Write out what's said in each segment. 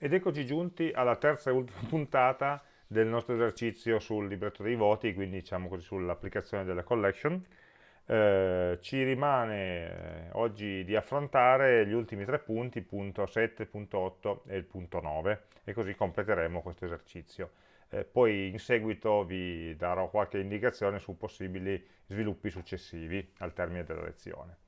Ed eccoci giunti alla terza e ultima puntata del nostro esercizio sul libretto dei voti, quindi diciamo così sull'applicazione della collection. Eh, ci rimane eh, oggi di affrontare gli ultimi tre punti, punto 7, punto 8 e il punto 9, e così completeremo questo esercizio. Eh, poi in seguito vi darò qualche indicazione su possibili sviluppi successivi al termine della lezione.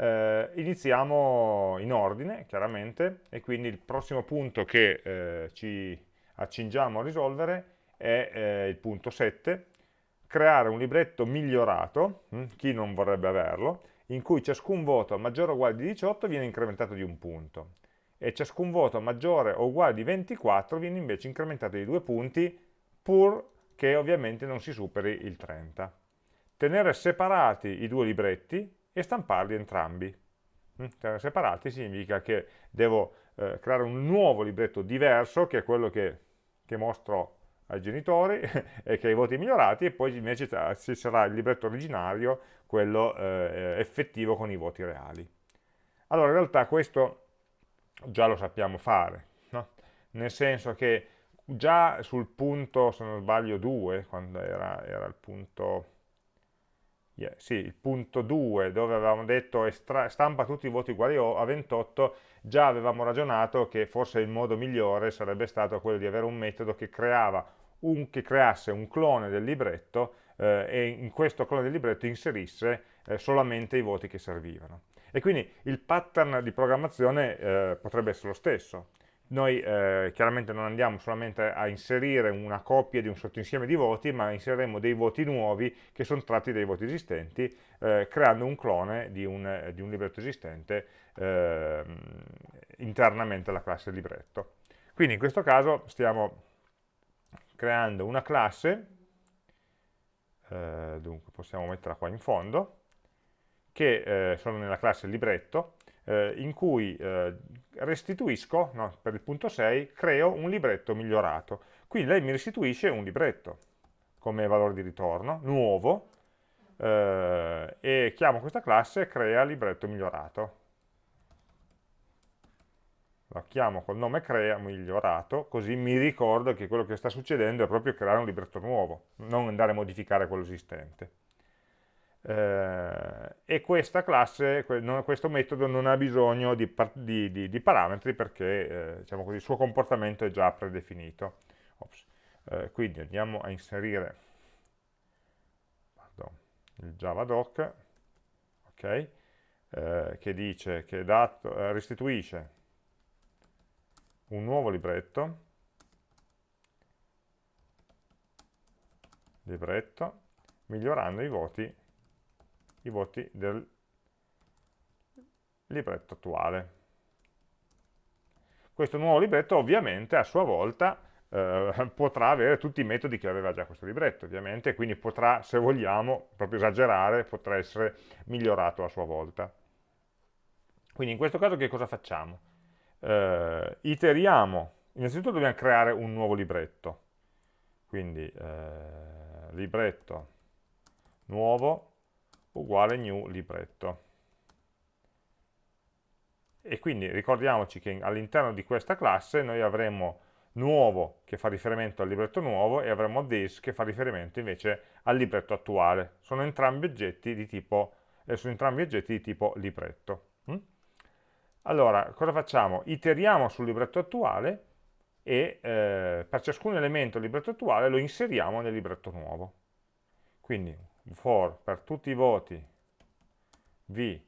Eh, iniziamo in ordine, chiaramente, e quindi il prossimo punto che eh, ci accingiamo a risolvere è eh, il punto 7, creare un libretto migliorato, hm, chi non vorrebbe averlo, in cui ciascun voto maggiore o uguale di 18 viene incrementato di un punto e ciascun voto maggiore o uguale di 24 viene invece incrementato di due punti pur che ovviamente non si superi il 30. Tenere separati i due libretti e stamparli entrambi. Mm, separati significa che devo eh, creare un nuovo libretto diverso, che è quello che, che mostro ai genitori e che ha i voti migliorati, e poi invece ci sarà il libretto originario, quello eh, effettivo con i voti reali. Allora, in realtà questo già lo sappiamo fare, no? nel senso che già sul punto, se non sbaglio, 2, quando era, era il punto yeah, sì, il punto 2 dove avevamo detto stampa tutti i voti uguali a 28, già avevamo ragionato che forse il modo migliore sarebbe stato quello di avere un metodo che, un, che creasse un clone del libretto eh, e in questo clone del libretto inserisse eh, solamente i voti che servivano. E quindi il pattern di programmazione eh, potrebbe essere lo stesso, noi eh, chiaramente non andiamo solamente a inserire una coppia di un sottoinsieme di voti, ma inseriremo dei voti nuovi che sono tratti dai voti esistenti, eh, creando un clone di un, di un libretto esistente eh, internamente alla classe libretto. Quindi in questo caso stiamo creando una classe, eh, dunque possiamo metterla qua in fondo, che eh, sono nella classe libretto, eh, in cui eh, restituisco, no, per il punto 6, creo un libretto migliorato. Qui lei mi restituisce un libretto come valore di ritorno, nuovo, eh, e chiamo questa classe crea libretto migliorato. La chiamo col nome crea migliorato, così mi ricordo che quello che sta succedendo è proprio creare un libretto nuovo, non andare a modificare quello esistente eh, e questa classe, questo metodo non ha bisogno di, di, di, di parametri perché eh, diciamo così, il suo comportamento è già predefinito. Eh, quindi andiamo a inserire pardon, il javadoc okay, eh, che dice che dato, eh, restituisce un nuovo libretto. Libretto migliorando i voti i voti del libretto attuale. Questo nuovo libretto ovviamente a sua volta eh, potrà avere tutti i metodi che aveva già questo libretto, ovviamente, quindi potrà, se vogliamo, proprio esagerare, potrà essere migliorato a sua volta. Quindi in questo caso che cosa facciamo? Eh, iteriamo, innanzitutto dobbiamo creare un nuovo libretto, quindi eh, libretto nuovo uguale new libretto. E quindi ricordiamoci che all'interno di questa classe noi avremo nuovo che fa riferimento al libretto nuovo e avremo this che fa riferimento invece al libretto attuale. Sono entrambi oggetti di tipo, eh, sono entrambi oggetti di tipo libretto. Mm? Allora, cosa facciamo? Iteriamo sul libretto attuale e eh, per ciascun elemento del libretto attuale lo inseriamo nel libretto nuovo. Quindi for per tutti i voti v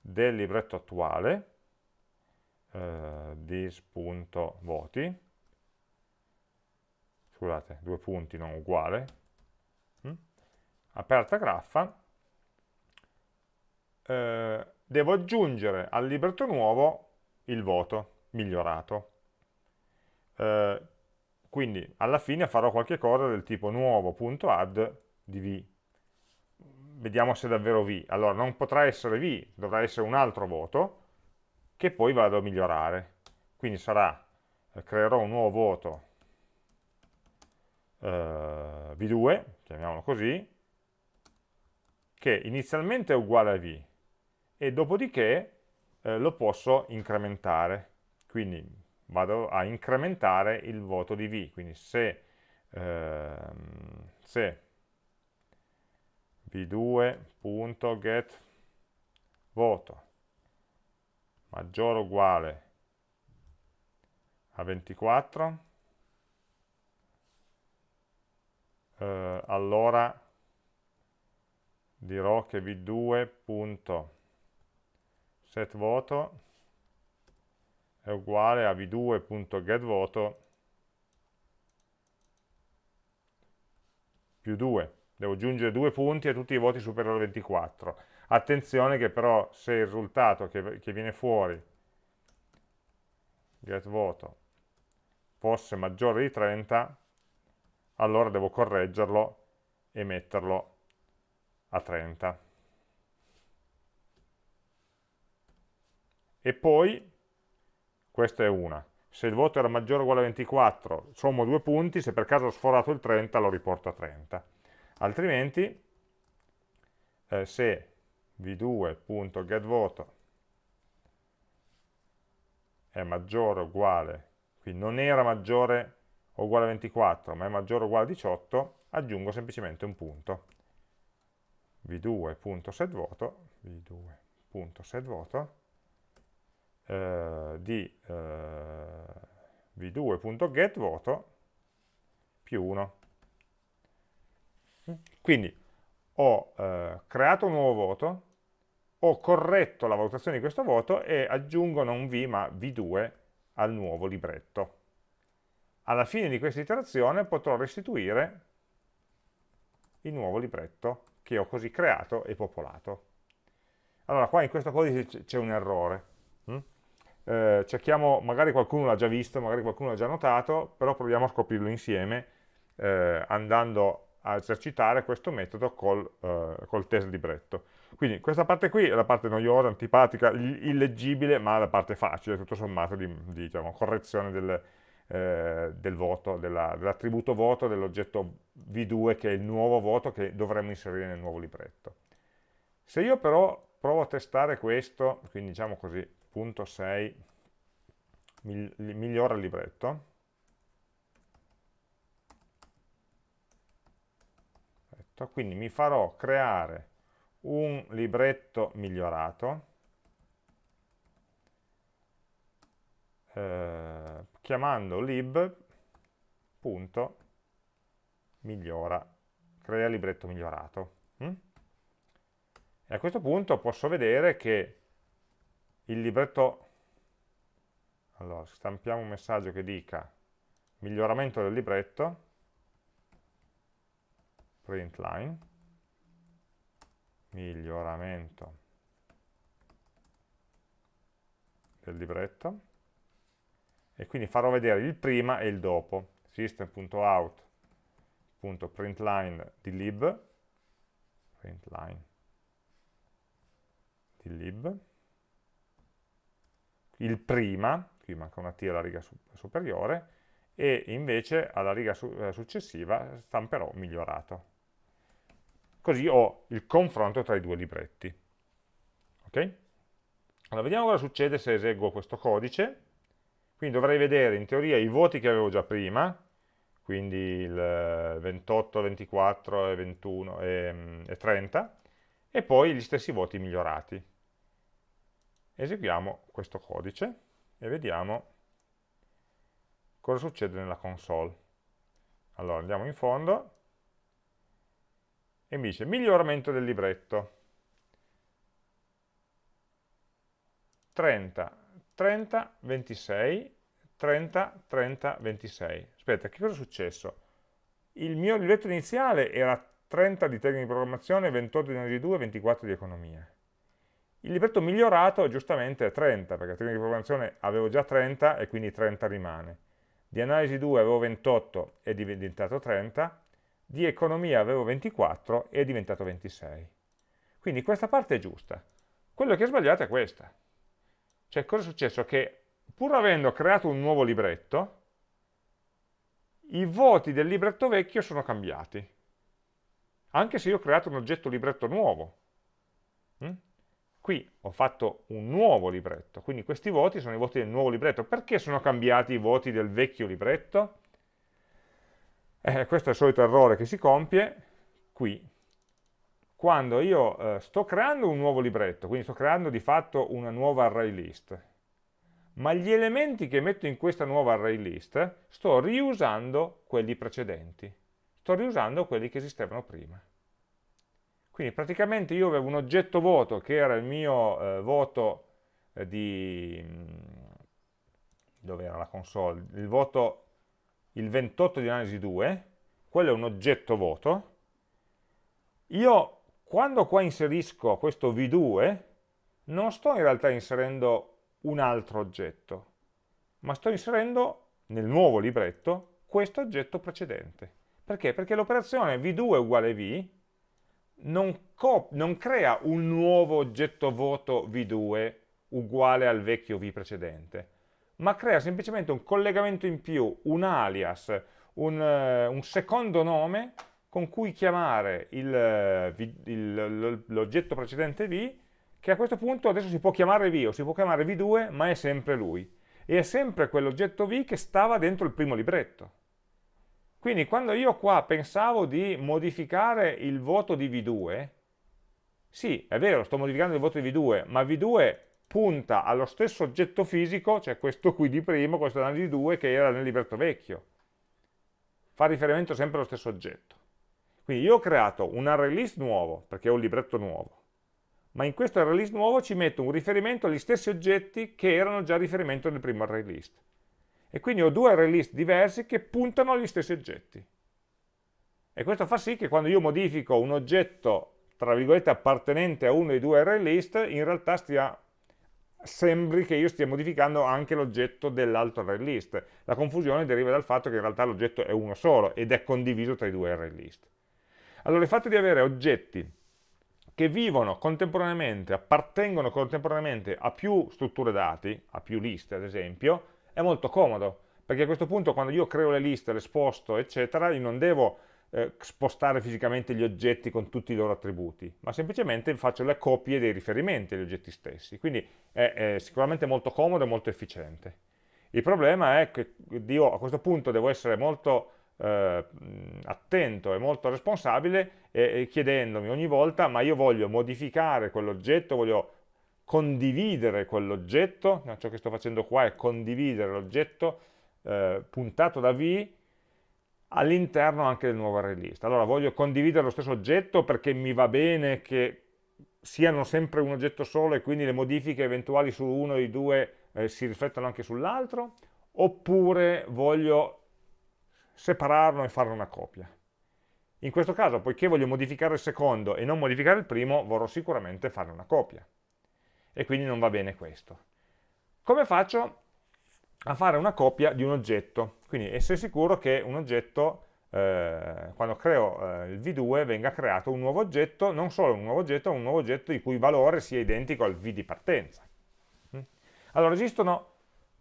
del libretto attuale, eh, dis.voti, scusate, due punti non uguale, hm? aperta graffa, eh, devo aggiungere al libretto nuovo il voto migliorato. Eh, quindi alla fine farò qualche cosa del tipo nuovo.add di v vediamo se è davvero V. Allora, non potrà essere V, dovrà essere un altro voto, che poi vado a migliorare. Quindi sarà, eh, creerò un nuovo voto eh, V2, chiamiamolo così, che inizialmente è uguale a V, e dopodiché eh, lo posso incrementare. Quindi vado a incrementare il voto di V, quindi se, ehm, se v2.get voto. Maggiore o uguale? A 24, eh, allora dirò che v2.setVoto è uguale a v2.getVoto più 2. Devo aggiungere due punti a tutti i voti superiori a 24. Attenzione che però se il risultato che, che viene fuori getVoto fosse maggiore di 30, allora devo correggerlo e metterlo a 30. E poi, questa è una, se il voto era maggiore o uguale a 24, sommo due punti, se per caso ho sforato il 30 lo riporto a 30. Altrimenti, eh, se v2.getVoto è maggiore o uguale, quindi non era maggiore o uguale a 24, ma è maggiore o uguale a 18, aggiungo semplicemente un punto v2.setVoto, v2.setVoto eh, di eh, v2.getVoto più 1. Quindi ho eh, creato un nuovo voto, ho corretto la valutazione di questo voto e aggiungo non v ma v2 al nuovo libretto. Alla fine di questa iterazione potrò restituire il nuovo libretto che ho così creato e popolato. Allora, qua in questo codice c'è un errore. Hm? Eh, cerchiamo, magari qualcuno l'ha già visto, magari qualcuno l'ha già notato, però proviamo a scoprirlo insieme eh, andando a esercitare questo metodo col, eh, col test libretto. Quindi questa parte qui è la parte noiosa, antipatica, illeggibile, ma la parte facile, tutto sommato, di, di diciamo, correzione del, eh, del voto, dell'attributo dell voto dell'oggetto v2 che è il nuovo voto che dovremmo inserire nel nuovo libretto. Se io però provo a testare questo, quindi diciamo così, punto 6 migliora il libretto, quindi mi farò creare un libretto migliorato eh, chiamando lib.migliora, crea libretto migliorato. Mm? E a questo punto posso vedere che il libretto, allora stampiamo un messaggio che dica miglioramento del libretto, print line, miglioramento del libretto, e quindi farò vedere il prima e il dopo. System.out.println di lib println di lib. Il prima, qui manca una T alla riga superiore, e invece alla riga eh, successiva stamperò migliorato. Così ho il confronto tra i due libretti. Ok? Allora, vediamo cosa succede se eseguo questo codice. Quindi dovrei vedere in teoria i voti che avevo già prima, quindi il 28, 24 e 21 e, e 30, e poi gli stessi voti migliorati. Eseguiamo questo codice e vediamo cosa succede nella console. Allora andiamo in fondo e mi dice miglioramento del libretto. 30 30, 26, 30, 30, 26. Aspetta, che cosa è successo? Il mio libretto iniziale era 30 di tecnica di programmazione, 28 di analisi 2, 24 di economia. Il libretto migliorato giustamente è 30, perché tecnica di programmazione avevo già 30 e quindi 30 rimane. Di analisi 2 avevo 28 e è diventato 30, di economia avevo 24 e è diventato 26. Quindi questa parte è giusta. Quello che è sbagliato è questa. Cioè, cosa è successo? Che pur avendo creato un nuovo libretto, i voti del libretto vecchio sono cambiati. Anche se io ho creato un oggetto libretto nuovo. Mm? qui ho fatto un nuovo libretto, quindi questi voti sono i voti del nuovo libretto. Perché sono cambiati i voti del vecchio libretto? Eh, questo è il solito errore che si compie qui, quando io eh, sto creando un nuovo libretto, quindi sto creando di fatto una nuova array list, ma gli elementi che metto in questa nuova array list sto riusando quelli precedenti, sto riusando quelli che esistevano prima. Quindi praticamente io avevo un oggetto voto che era il mio eh, voto eh, di... Mm, dove era la console? Il voto, il 28 di analisi 2, quello è un oggetto voto. Io, quando qua inserisco questo v2, non sto in realtà inserendo un altro oggetto, ma sto inserendo nel nuovo libretto questo oggetto precedente. Perché? Perché l'operazione v2 uguale v non, non crea un nuovo oggetto voto v2 uguale al vecchio v precedente, ma crea semplicemente un collegamento in più, un alias, un, uh, un secondo nome con cui chiamare l'oggetto precedente v, che a questo punto adesso si può chiamare v o si può chiamare v2, ma è sempre lui. E è sempre quell'oggetto v che stava dentro il primo libretto. Quindi quando io qua pensavo di modificare il voto di V2, sì, è vero, sto modificando il voto di V2, ma V2 punta allo stesso oggetto fisico, cioè questo qui di primo, questo analisi 2, che era nel libretto vecchio. Fa riferimento sempre allo stesso oggetto. Quindi io ho creato un array list nuovo, perché ho un libretto nuovo, ma in questo array list nuovo ci metto un riferimento agli stessi oggetti che erano già riferimento nel primo array list e quindi ho due array list diversi che puntano agli stessi oggetti. E questo fa sì che quando io modifico un oggetto, tra virgolette, appartenente a uno dei due array list, in realtà stia, sembri che io stia modificando anche l'oggetto dell'altro array list. La confusione deriva dal fatto che in realtà l'oggetto è uno solo ed è condiviso tra i due array list. Allora il fatto di avere oggetti che vivono contemporaneamente, appartengono contemporaneamente a più strutture dati, a più liste ad esempio, è molto comodo, perché a questo punto quando io creo le liste, le sposto, eccetera, io non devo eh, spostare fisicamente gli oggetti con tutti i loro attributi, ma semplicemente faccio le copie dei riferimenti agli oggetti stessi, quindi è, è sicuramente molto comodo e molto efficiente. Il problema è che io a questo punto devo essere molto eh, attento e molto responsabile e, e chiedendomi ogni volta ma io voglio modificare quell'oggetto, voglio condividere quell'oggetto, ciò che sto facendo qua è condividere l'oggetto eh, puntato da V all'interno anche del nuovo array list. Allora voglio condividere lo stesso oggetto perché mi va bene che siano sempre un oggetto solo e quindi le modifiche eventuali su uno dei due eh, si riflettono anche sull'altro, oppure voglio separarlo e fare una copia. In questo caso, poiché voglio modificare il secondo e non modificare il primo, vorrò sicuramente fare una copia e quindi non va bene questo. Come faccio a fare una copia di un oggetto? Quindi essere sicuro che un oggetto, eh, quando creo eh, il v2, venga creato un nuovo oggetto, non solo un nuovo oggetto, ma un nuovo oggetto il cui valore sia identico al v di partenza. Mm? Allora esistono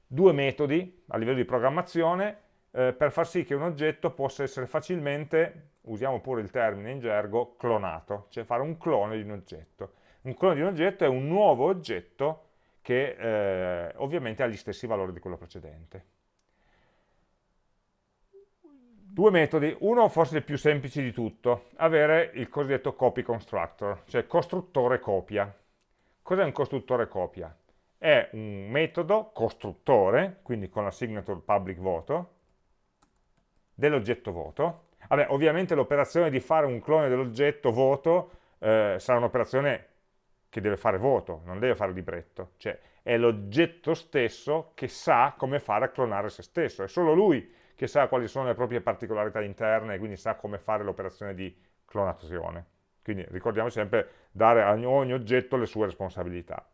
due metodi a livello di programmazione eh, per far sì che un oggetto possa essere facilmente, usiamo pure il termine in gergo, clonato, cioè fare un clone di un oggetto. Un clone di un oggetto è un nuovo oggetto che eh, ovviamente ha gli stessi valori di quello precedente. Due metodi, uno forse il più semplice di tutto, avere il cosiddetto copy constructor, cioè costruttore copia. Cos'è un costruttore copia? È un metodo costruttore, quindi con la signature public voto, dell'oggetto voto. Vabbè, ovviamente l'operazione di fare un clone dell'oggetto voto eh, sarà un'operazione che deve fare voto, non deve fare libretto, cioè è l'oggetto stesso che sa come fare a clonare se stesso, è solo lui che sa quali sono le proprie particolarità interne e quindi sa come fare l'operazione di clonazione. Quindi ricordiamo sempre dare a ogni oggetto le sue responsabilità.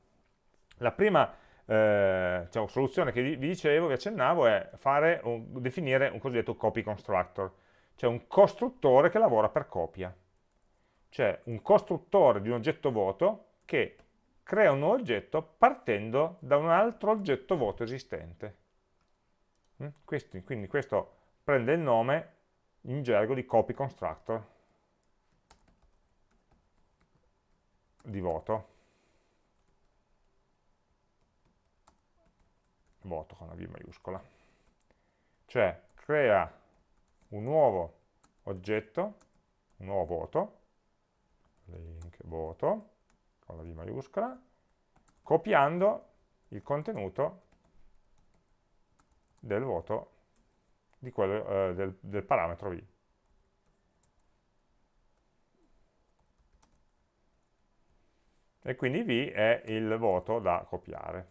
La prima eh, cioè, soluzione che vi dicevo, vi accennavo, è un, definire un cosiddetto copy constructor, cioè un costruttore che lavora per copia. Cioè un costruttore di un oggetto voto che crea un nuovo oggetto partendo da un altro oggetto voto esistente. Mm? Quindi questo prende il nome in gergo di copy constructor di voto. Voto con la V maiuscola. Cioè crea un nuovo oggetto, un nuovo voto, link voto con la V maiuscola, copiando il contenuto del voto quello, eh, del, del parametro V. E quindi V è il voto da copiare.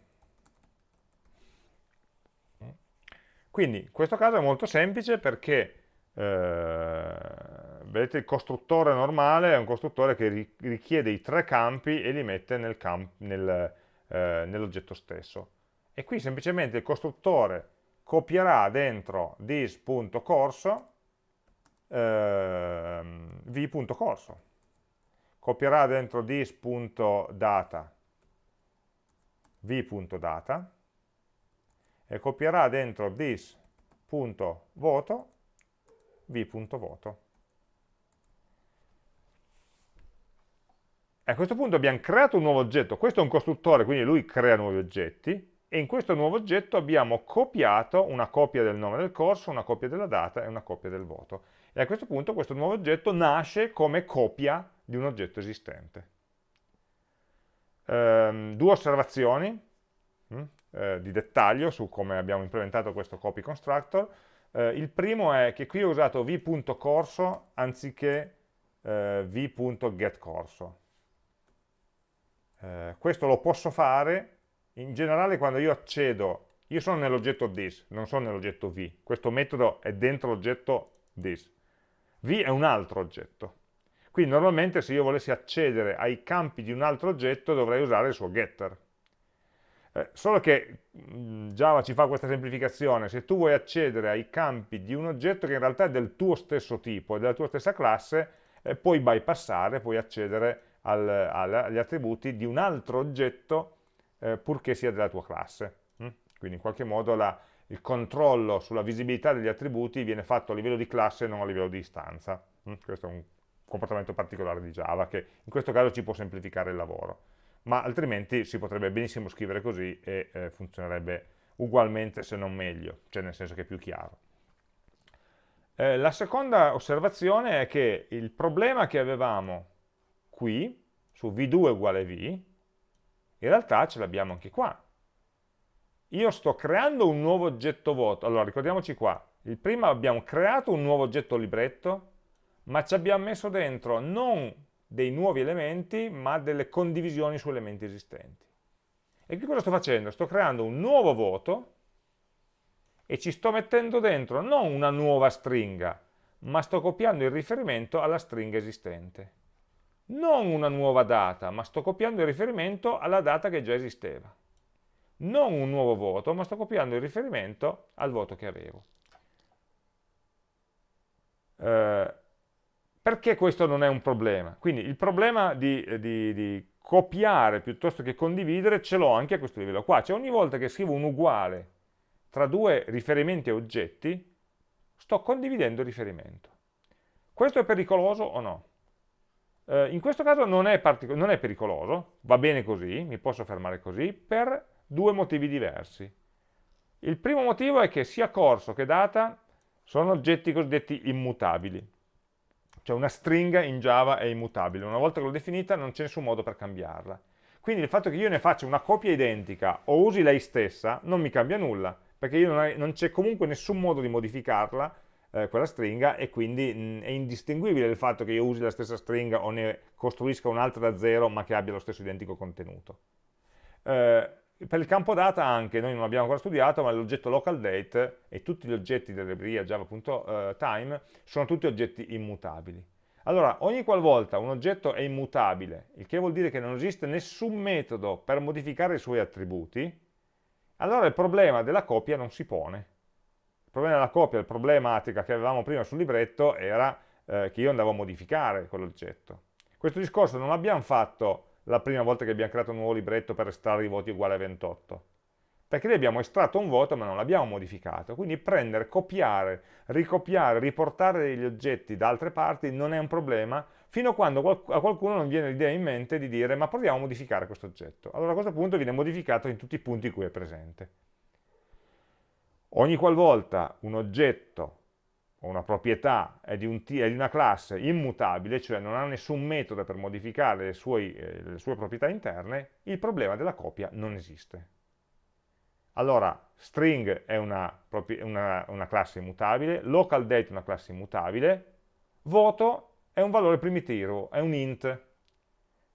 Quindi in questo caso è molto semplice perché eh, vedete il costruttore normale è un costruttore che richiede i tre campi e li mette nel nel, eh, nell'oggetto stesso. E qui semplicemente il costruttore copierà dentro this.corso eh, v.corso. Copierà dentro this.data v.data e copierà dentro this.voto v.voto. E a questo punto abbiamo creato un nuovo oggetto, questo è un costruttore, quindi lui crea nuovi oggetti, e in questo nuovo oggetto abbiamo copiato una copia del nome del corso, una copia della data e una copia del voto. E a questo punto questo nuovo oggetto nasce come copia di un oggetto esistente. Ehm, due osservazioni mh, hm, eh, di dettaglio su come abbiamo implementato questo copy constructor. Eh, il primo è che qui ho usato v.corso anziché eh, v.getCorso. Eh, questo lo posso fare in generale quando io accedo, io sono nell'oggetto this, non sono nell'oggetto v, questo metodo è dentro l'oggetto this, v è un altro oggetto. Quindi normalmente se io volessi accedere ai campi di un altro oggetto dovrei usare il suo getter. Eh, solo che mm, Java ci fa questa semplificazione, se tu vuoi accedere ai campi di un oggetto che in realtà è del tuo stesso tipo, della tua stessa classe, eh, puoi bypassare, puoi accedere al, al, agli attributi di un altro oggetto eh, purché sia della tua classe. Mm? Quindi in qualche modo la, il controllo sulla visibilità degli attributi viene fatto a livello di classe e non a livello di istanza. Mm? Questo è un comportamento particolare di Java che in questo caso ci può semplificare il lavoro, ma altrimenti si potrebbe benissimo scrivere così e eh, funzionerebbe ugualmente se non meglio, cioè nel senso che è più chiaro. Eh, la seconda osservazione è che il problema che avevamo qui, su v2 uguale v, in realtà ce l'abbiamo anche qua. Io sto creando un nuovo oggetto voto. Allora, ricordiamoci qua. Il primo abbiamo creato un nuovo oggetto libretto, ma ci abbiamo messo dentro non dei nuovi elementi, ma delle condivisioni su elementi esistenti. E qui cosa sto facendo? Sto creando un nuovo voto e ci sto mettendo dentro non una nuova stringa, ma sto copiando il riferimento alla stringa esistente non una nuova data, ma sto copiando il riferimento alla data che già esisteva. Non un nuovo voto, ma sto copiando il riferimento al voto che avevo. Eh, perché questo non è un problema? Quindi il problema di, di, di copiare piuttosto che condividere ce l'ho anche a questo livello qua. Cioè ogni volta che scrivo un uguale tra due riferimenti e oggetti, sto condividendo il riferimento. Questo è pericoloso o no? Eh, in questo caso non è, non è pericoloso, va bene così, mi posso fermare così, per due motivi diversi. Il primo motivo è che sia corso che data sono oggetti cosiddetti immutabili. Cioè una stringa in Java è immutabile, una volta che l'ho definita non c'è nessun modo per cambiarla. Quindi il fatto che io ne faccia una copia identica o usi lei stessa non mi cambia nulla, perché non c'è comunque nessun modo di modificarla eh, quella stringa e quindi mh, è indistinguibile il fatto che io usi la stessa stringa o ne costruisca un'altra da zero ma che abbia lo stesso identico contenuto. Eh, per il campo data anche, noi non l'abbiamo ancora studiato, ma l'oggetto localDate e tutti gli oggetti della libreria java.time sono tutti oggetti immutabili. Allora, ogni qualvolta un oggetto è immutabile, il che vuol dire che non esiste nessun metodo per modificare i suoi attributi, allora il problema della copia non si pone problema della copia, la problematica che avevamo prima sul libretto era eh, che io andavo a modificare quell'oggetto. Questo discorso non l'abbiamo fatto la prima volta che abbiamo creato un nuovo libretto per estrarre i voti uguali a 28, perché lì abbiamo estratto un voto ma non l'abbiamo modificato, quindi prendere, copiare, ricopiare, riportare degli oggetti da altre parti non è un problema, fino a quando a qualcuno non viene l'idea in mente di dire ma proviamo a modificare questo oggetto. Allora a questo punto viene modificato in tutti i punti in cui è presente. Ogni qualvolta un oggetto o una proprietà è di, un è di, una classe immutabile, cioè non ha nessun metodo per modificare le sue, eh, le sue proprietà interne, il problema della copia non esiste. Allora, string è una, una, una classe immutabile, localDate è una classe immutabile, voto è un valore primitivo, è un int,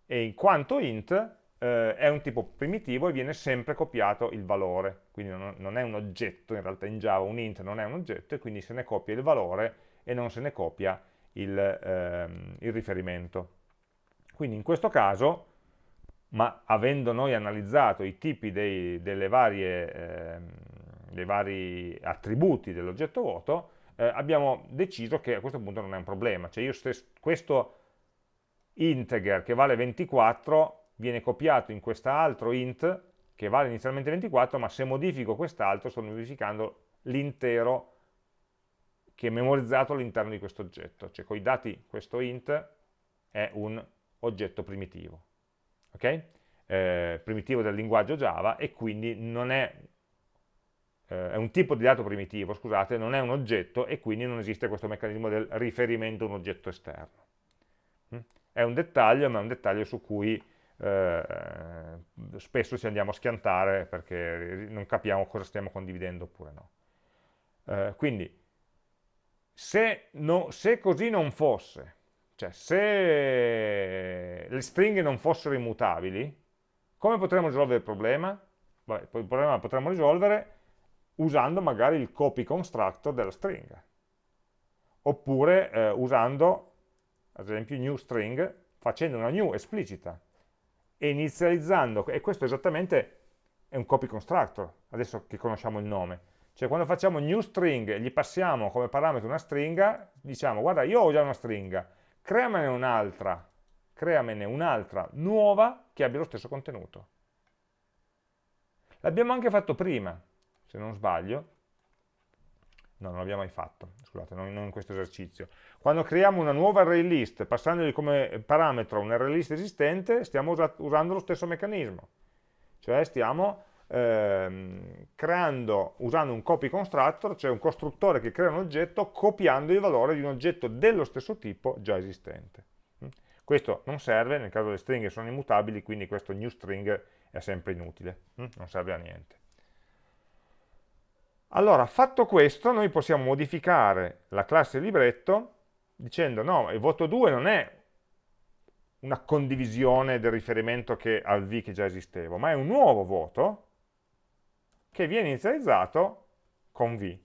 e in quanto int eh, è un tipo primitivo e viene sempre copiato il valore, quindi non, non, è un oggetto, in realtà in Java un int non è un oggetto e quindi se ne copia il valore e non se ne copia il, ehm, il riferimento. Quindi in questo caso, ma avendo noi analizzato i tipi dei, varie, ehm, dei vari attributi dell'oggetto vuoto, eh, abbiamo deciso che a questo punto non è un problema, cioè io stesso, questo integer che vale 24 viene copiato in quest'altro int che vale inizialmente 24, ma se modifico quest'altro sto modificando l'intero che è memorizzato all'interno di questo oggetto, cioè con i dati questo int è un oggetto primitivo, ok? Eh, primitivo del linguaggio Java e quindi non è, eh, è un tipo di dato primitivo, scusate, non è un oggetto e quindi non esiste questo meccanismo del riferimento a un oggetto esterno. Mm? È un dettaglio, ma è un dettaglio su cui eh, spesso ci andiamo a schiantare perché non capiamo cosa stiamo condividendo oppure no. Eh, quindi, se, no, se, così non fosse, cioè se le stringhe non fossero immutabili, come potremmo risolvere il problema? Beh, il problema lo potremmo risolvere usando magari il copy constructor della stringa, oppure eh, usando, ad esempio, new string, facendo una new esplicita, e inizializzando, e questo esattamente è un copy constructor, adesso che conosciamo il nome, cioè quando facciamo new string e gli passiamo come parametro una stringa, diciamo guarda io ho già una stringa, creamene un'altra, creamene un'altra nuova che abbia lo stesso contenuto. L'abbiamo anche fatto prima, se non sbaglio, No, non l'abbiamo mai fatto, scusate, non, non in questo esercizio. Quando creiamo una nuova array list, passandogli come parametro un array list esistente, stiamo usa usando lo stesso meccanismo. Cioè stiamo ehm, creando, usando un copy constructor, cioè un costruttore che crea un oggetto copiando il valore di un oggetto dello stesso tipo già esistente. Mm? Questo non serve, nel caso le stringhe sono immutabili, quindi questo new string è sempre inutile, mm? non serve a niente. Allora, fatto questo, noi possiamo modificare la classe libretto dicendo no, il voto 2 non è una condivisione del riferimento che, al v che già esisteva, ma è un nuovo voto che viene inizializzato con v.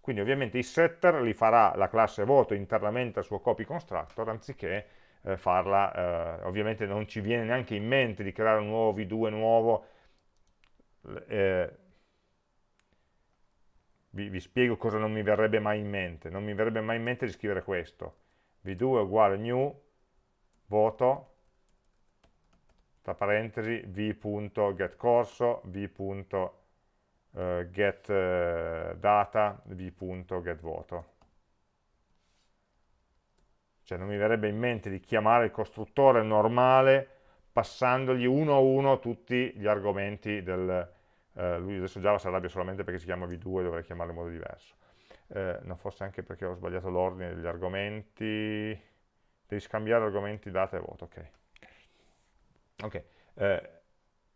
Quindi ovviamente il setter li farà la classe voto internamente al suo copy constructor, anziché eh, farla, eh, ovviamente non ci viene neanche in mente di creare un nuovo v2 nuovo, eh, vi, vi, spiego cosa non mi verrebbe mai in mente. Non mi verrebbe mai in mente di scrivere questo. v2 è uguale new voto, tra parentesi, v.getCorso, v.getData, eh, v.getVoto. Cioè non mi verrebbe in mente di chiamare il costruttore normale passandogli uno a uno tutti gli argomenti del, eh, lui adesso Java si arrabbia solamente perché si chiama v2 e dovrei chiamarlo in modo diverso. Eh, no, forse anche perché ho sbagliato l'ordine degli argomenti, devi scambiare argomenti, data e voto, ok. Ok, eh,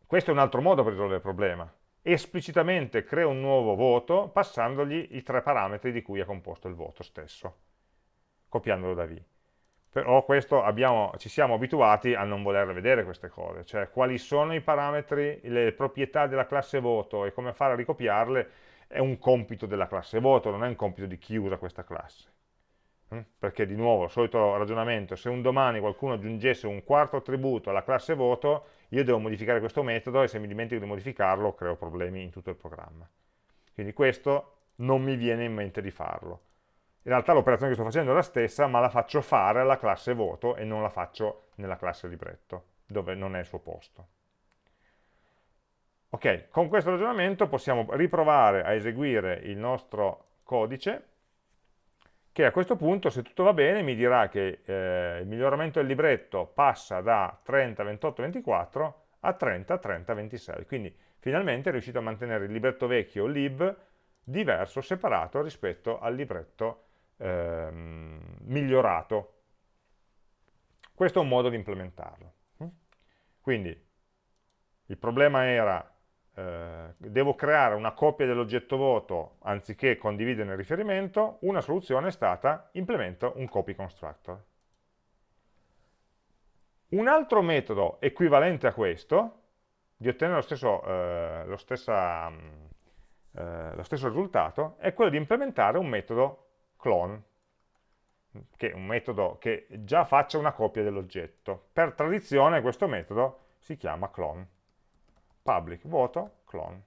questo è un altro modo per risolvere il problema. Esplicitamente creo un nuovo voto passandogli i tre parametri di cui è composto il voto stesso, copiandolo da v però questo abbiamo, ci siamo abituati a non voler vedere queste cose, cioè quali sono i parametri, le proprietà della classe voto e come fare a ricopiarle è un compito della classe voto, non è un compito di chi usa questa classe. Mm? Perché di nuovo, solito ragionamento, se un domani qualcuno aggiungesse un quarto attributo alla classe voto, io devo modificare questo metodo e se mi dimentico di modificarlo creo problemi in tutto il programma. Quindi questo non mi viene in mente di farlo in realtà l'operazione che sto facendo è la stessa, ma la faccio fare alla classe voto e non la faccio nella classe libretto, dove non è il suo posto. Ok, con questo ragionamento possiamo riprovare a eseguire il nostro codice, che a questo punto, se tutto va bene, mi dirà che eh, il miglioramento del libretto passa da 30, 28, 24 a 30, 30, 26. Quindi finalmente è riuscito a mantenere il libretto vecchio lib diverso, separato rispetto al libretto ehm, migliorato. Questo è un modo di implementarlo. Quindi il problema era eh, devo creare una copia dell'oggetto voto anziché condividere il riferimento, una soluzione è stata implemento un copy constructor. Un altro metodo equivalente a questo, di ottenere lo stesso, eh, lo, stessa, eh, lo stesso risultato, è quello di implementare un metodo clone, che è un metodo che già faccia una copia dell'oggetto. Per tradizione questo metodo si chiama clone. Public voto clone.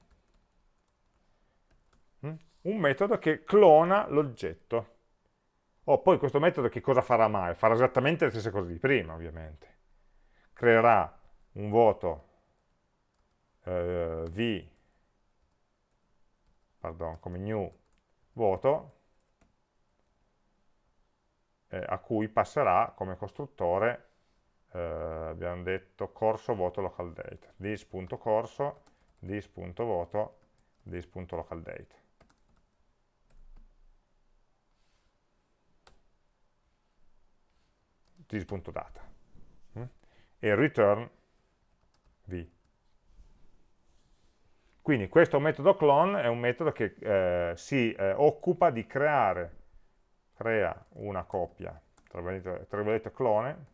Mm? Un metodo che clona l'oggetto. Oh, poi questo metodo che cosa farà mai? Farà esattamente le stesse cose di prima, ovviamente. Creerà un voto eh, v, pardon, come new voto, eh, a cui passerà come costruttore, eh, abbiamo detto, corso voto local date, this.corso, this.voto, this.localDate. this.data mm? e return v. Quindi questo metodo clone è un metodo che eh, si eh, occupa di creare crea una copia, tra virgolette clone,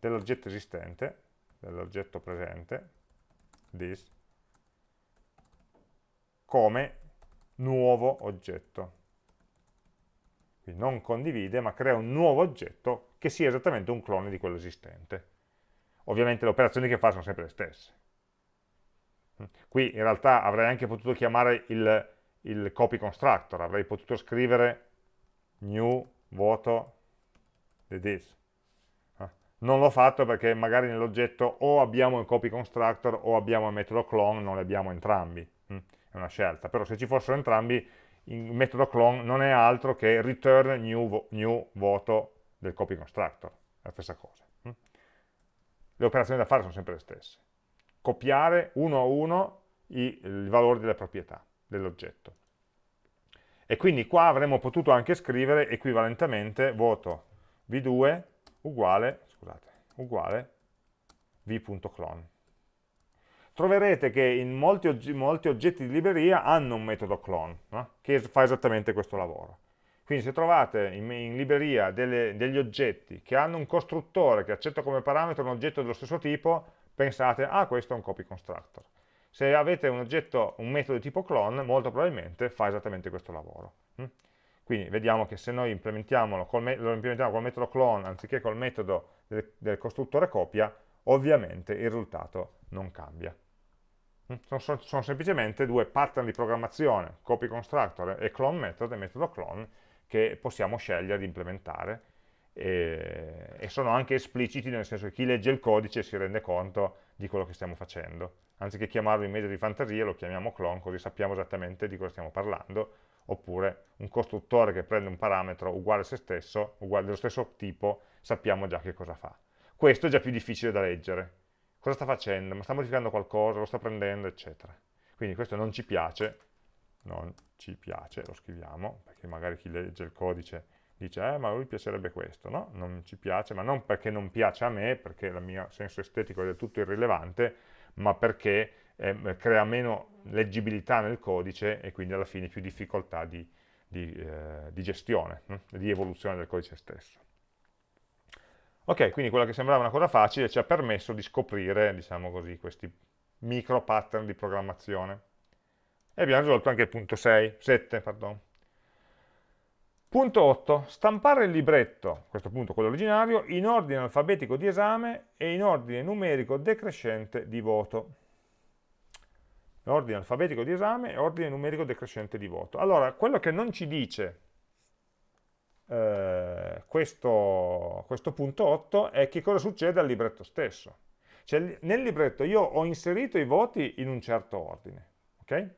dell'oggetto esistente, dell'oggetto presente, this, come nuovo oggetto. Quindi non condivide, ma crea un nuovo oggetto che sia esattamente un clone di quello esistente. Ovviamente le operazioni che fa sono sempre le stesse. Qui in realtà avrei anche potuto chiamare il, il copy constructor, avrei potuto scrivere new voto di this. Eh? Non l'ho fatto perché magari nell'oggetto o abbiamo il copy constructor o abbiamo il metodo clone, non li abbiamo entrambi, mm? è una scelta, però se ci fossero entrambi il metodo clone non è altro che return new, new voto del copy constructor, la stessa cosa. Mm? Le operazioni da fare sono sempre le stesse. Copiare uno a uno i, i valori delle proprietà dell'oggetto. E quindi qua avremmo potuto anche scrivere equivalentemente voto v2 uguale, scusate, uguale v.clone. Troverete che in molti, oggetti, molti oggetti di libreria hanno un metodo clone, no? che fa esattamente questo lavoro. Quindi se trovate in, in libreria delle, degli oggetti che hanno un costruttore che accetta come parametro un oggetto dello stesso tipo, pensate, ah questo è un copy constructor. Se avete un oggetto, un metodo di tipo clone, molto probabilmente fa esattamente questo lavoro. Mm? Quindi vediamo che se noi implementiamo col lo implementiamo col metodo clone anziché col metodo del, del costruttore copia, ovviamente il risultato non cambia. Mm? Sono, sono, semplicemente due pattern di programmazione, copy constructor e clone method, e metodo clone, che possiamo scegliere di implementare e, e sono anche espliciti nel senso che chi legge il codice si rende conto di quello che stiamo facendo anziché chiamarlo in media di fantasia lo chiamiamo clone così sappiamo esattamente di cosa stiamo parlando oppure un costruttore che prende un parametro uguale a se stesso, uguale dello stesso tipo, sappiamo già che cosa fa. Questo è già più difficile da leggere. Cosa sta facendo? Ma sta modificando qualcosa? Lo sta prendendo? Eccetera. Quindi questo non ci piace, non ci piace, lo scriviamo, perché magari chi legge il codice dice, eh, ma a lui piacerebbe questo, no? Non ci piace, ma non perché non piace a me, perché il mio senso estetico è del tutto irrilevante, ma perché eh, crea meno leggibilità nel codice e quindi alla fine più difficoltà di, di, eh, di gestione, hm? di evoluzione del codice stesso. Ok, quindi quella che sembrava una cosa facile ci ha permesso di scoprire, diciamo così, questi micro pattern di programmazione. E abbiamo risolto anche il punto 6, 7, pardon. Punto 8. Stampare il libretto, a questo punto quello originario, in ordine alfabetico di esame e in ordine numerico decrescente di voto. Ordine alfabetico di esame e ordine numerico decrescente di voto. Allora, quello che non ci dice eh, questo, questo punto 8 è che cosa succede al libretto stesso. Cioè, nel libretto io ho inserito i voti in un certo ordine, ok?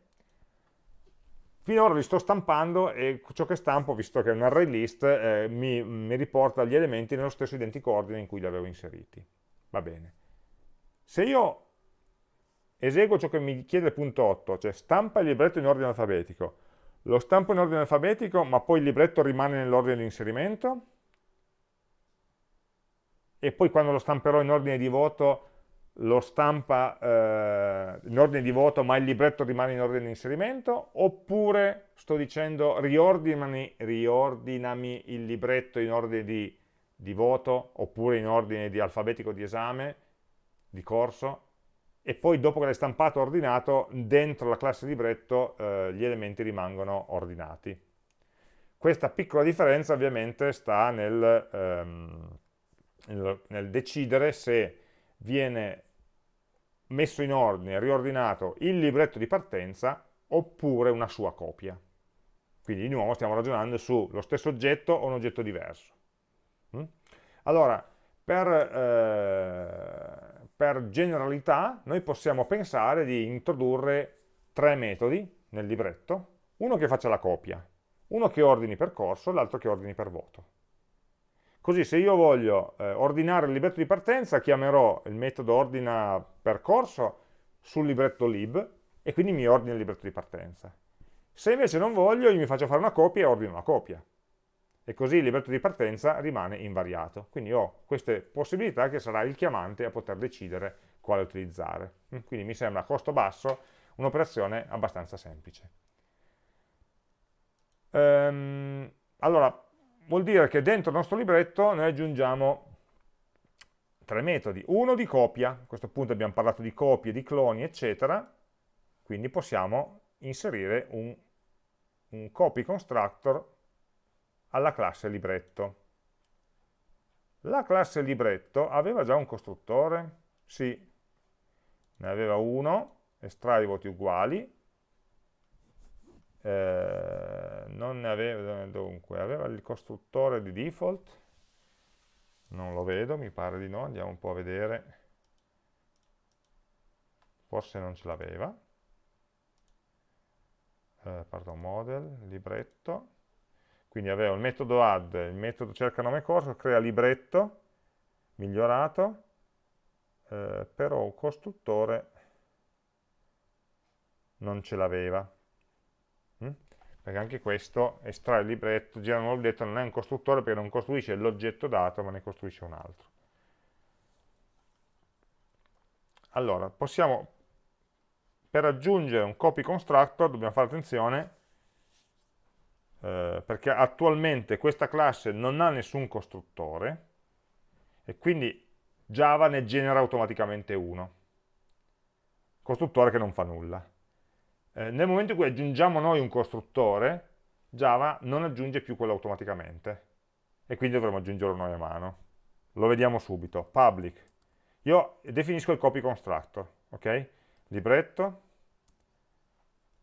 Finora li sto stampando e ciò che stampo, visto che è un array list, eh, mi, mi, riporta gli elementi nello stesso identico ordine in cui li avevo inseriti. Va bene. Se io eseguo ciò che mi chiede il punto 8, cioè stampa il libretto in ordine alfabetico. Lo stampo in ordine alfabetico, ma poi il libretto rimane nell'ordine di inserimento? E poi quando lo stamperò in ordine di voto, lo stampa eh, in ordine di voto, ma il libretto rimane in ordine di inserimento? Oppure sto dicendo riordinami, riordinami il libretto in ordine di, di voto, oppure in ordine di alfabetico di esame, di corso, e poi dopo che l'hai stampato ordinato, dentro la classe libretto eh, gli elementi rimangono ordinati. Questa piccola differenza ovviamente sta nel, ehm, nel, nel decidere se viene messo in ordine, riordinato il libretto di partenza oppure una sua copia. Quindi di nuovo stiamo ragionando sullo stesso oggetto o un oggetto diverso. Mm? Allora, per, eh, per generalità noi possiamo pensare di introdurre tre metodi nel libretto, uno che faccia la copia, uno che ordini per corso, l'altro che ordini per voto. Così se io voglio eh, ordinare il libretto di partenza, chiamerò il metodo ordina percorso sul libretto lib e quindi mi ordina il libretto di partenza. Se invece non voglio, io mi faccio fare una copia e ordino una copia e così il libretto di partenza rimane invariato. Quindi ho queste possibilità che sarà il chiamante a poter decidere quale utilizzare. Mm, quindi mi sembra a costo basso un'operazione abbastanza semplice. Ehm, allora, vuol dire che dentro il nostro libretto noi aggiungiamo tre metodi. Uno di copia, a questo punto abbiamo parlato di copie, di cloni, eccetera, quindi possiamo inserire un, un copy constructor alla classe libretto. La classe libretto aveva già un costruttore? Sì, ne aveva uno, estrai voti uguali, eh, non ne aveva, dunque, aveva il costruttore di default, non lo vedo, mi pare di no, andiamo un po' a vedere, forse non ce l'aveva, eh, pardon, model, libretto, quindi avevo il metodo add, il metodo cerca nome corso, crea libretto, migliorato, eh, però un costruttore non ce l'aveva. Perché anche questo estrae il libretto, gira un libretto, non è un costruttore perché non costruisce l'oggetto dato, ma ne costruisce un altro. Allora, possiamo, per aggiungere un copy constructor, dobbiamo fare attenzione, eh, perché attualmente questa classe non ha nessun costruttore e quindi Java ne genera automaticamente uno, costruttore che non fa nulla. Eh, nel momento in cui aggiungiamo noi un costruttore, Java non aggiunge più quello automaticamente e quindi dovremo aggiungerlo noi a mano. Lo vediamo subito. Public. Io definisco il copy constructor, ok? Libretto.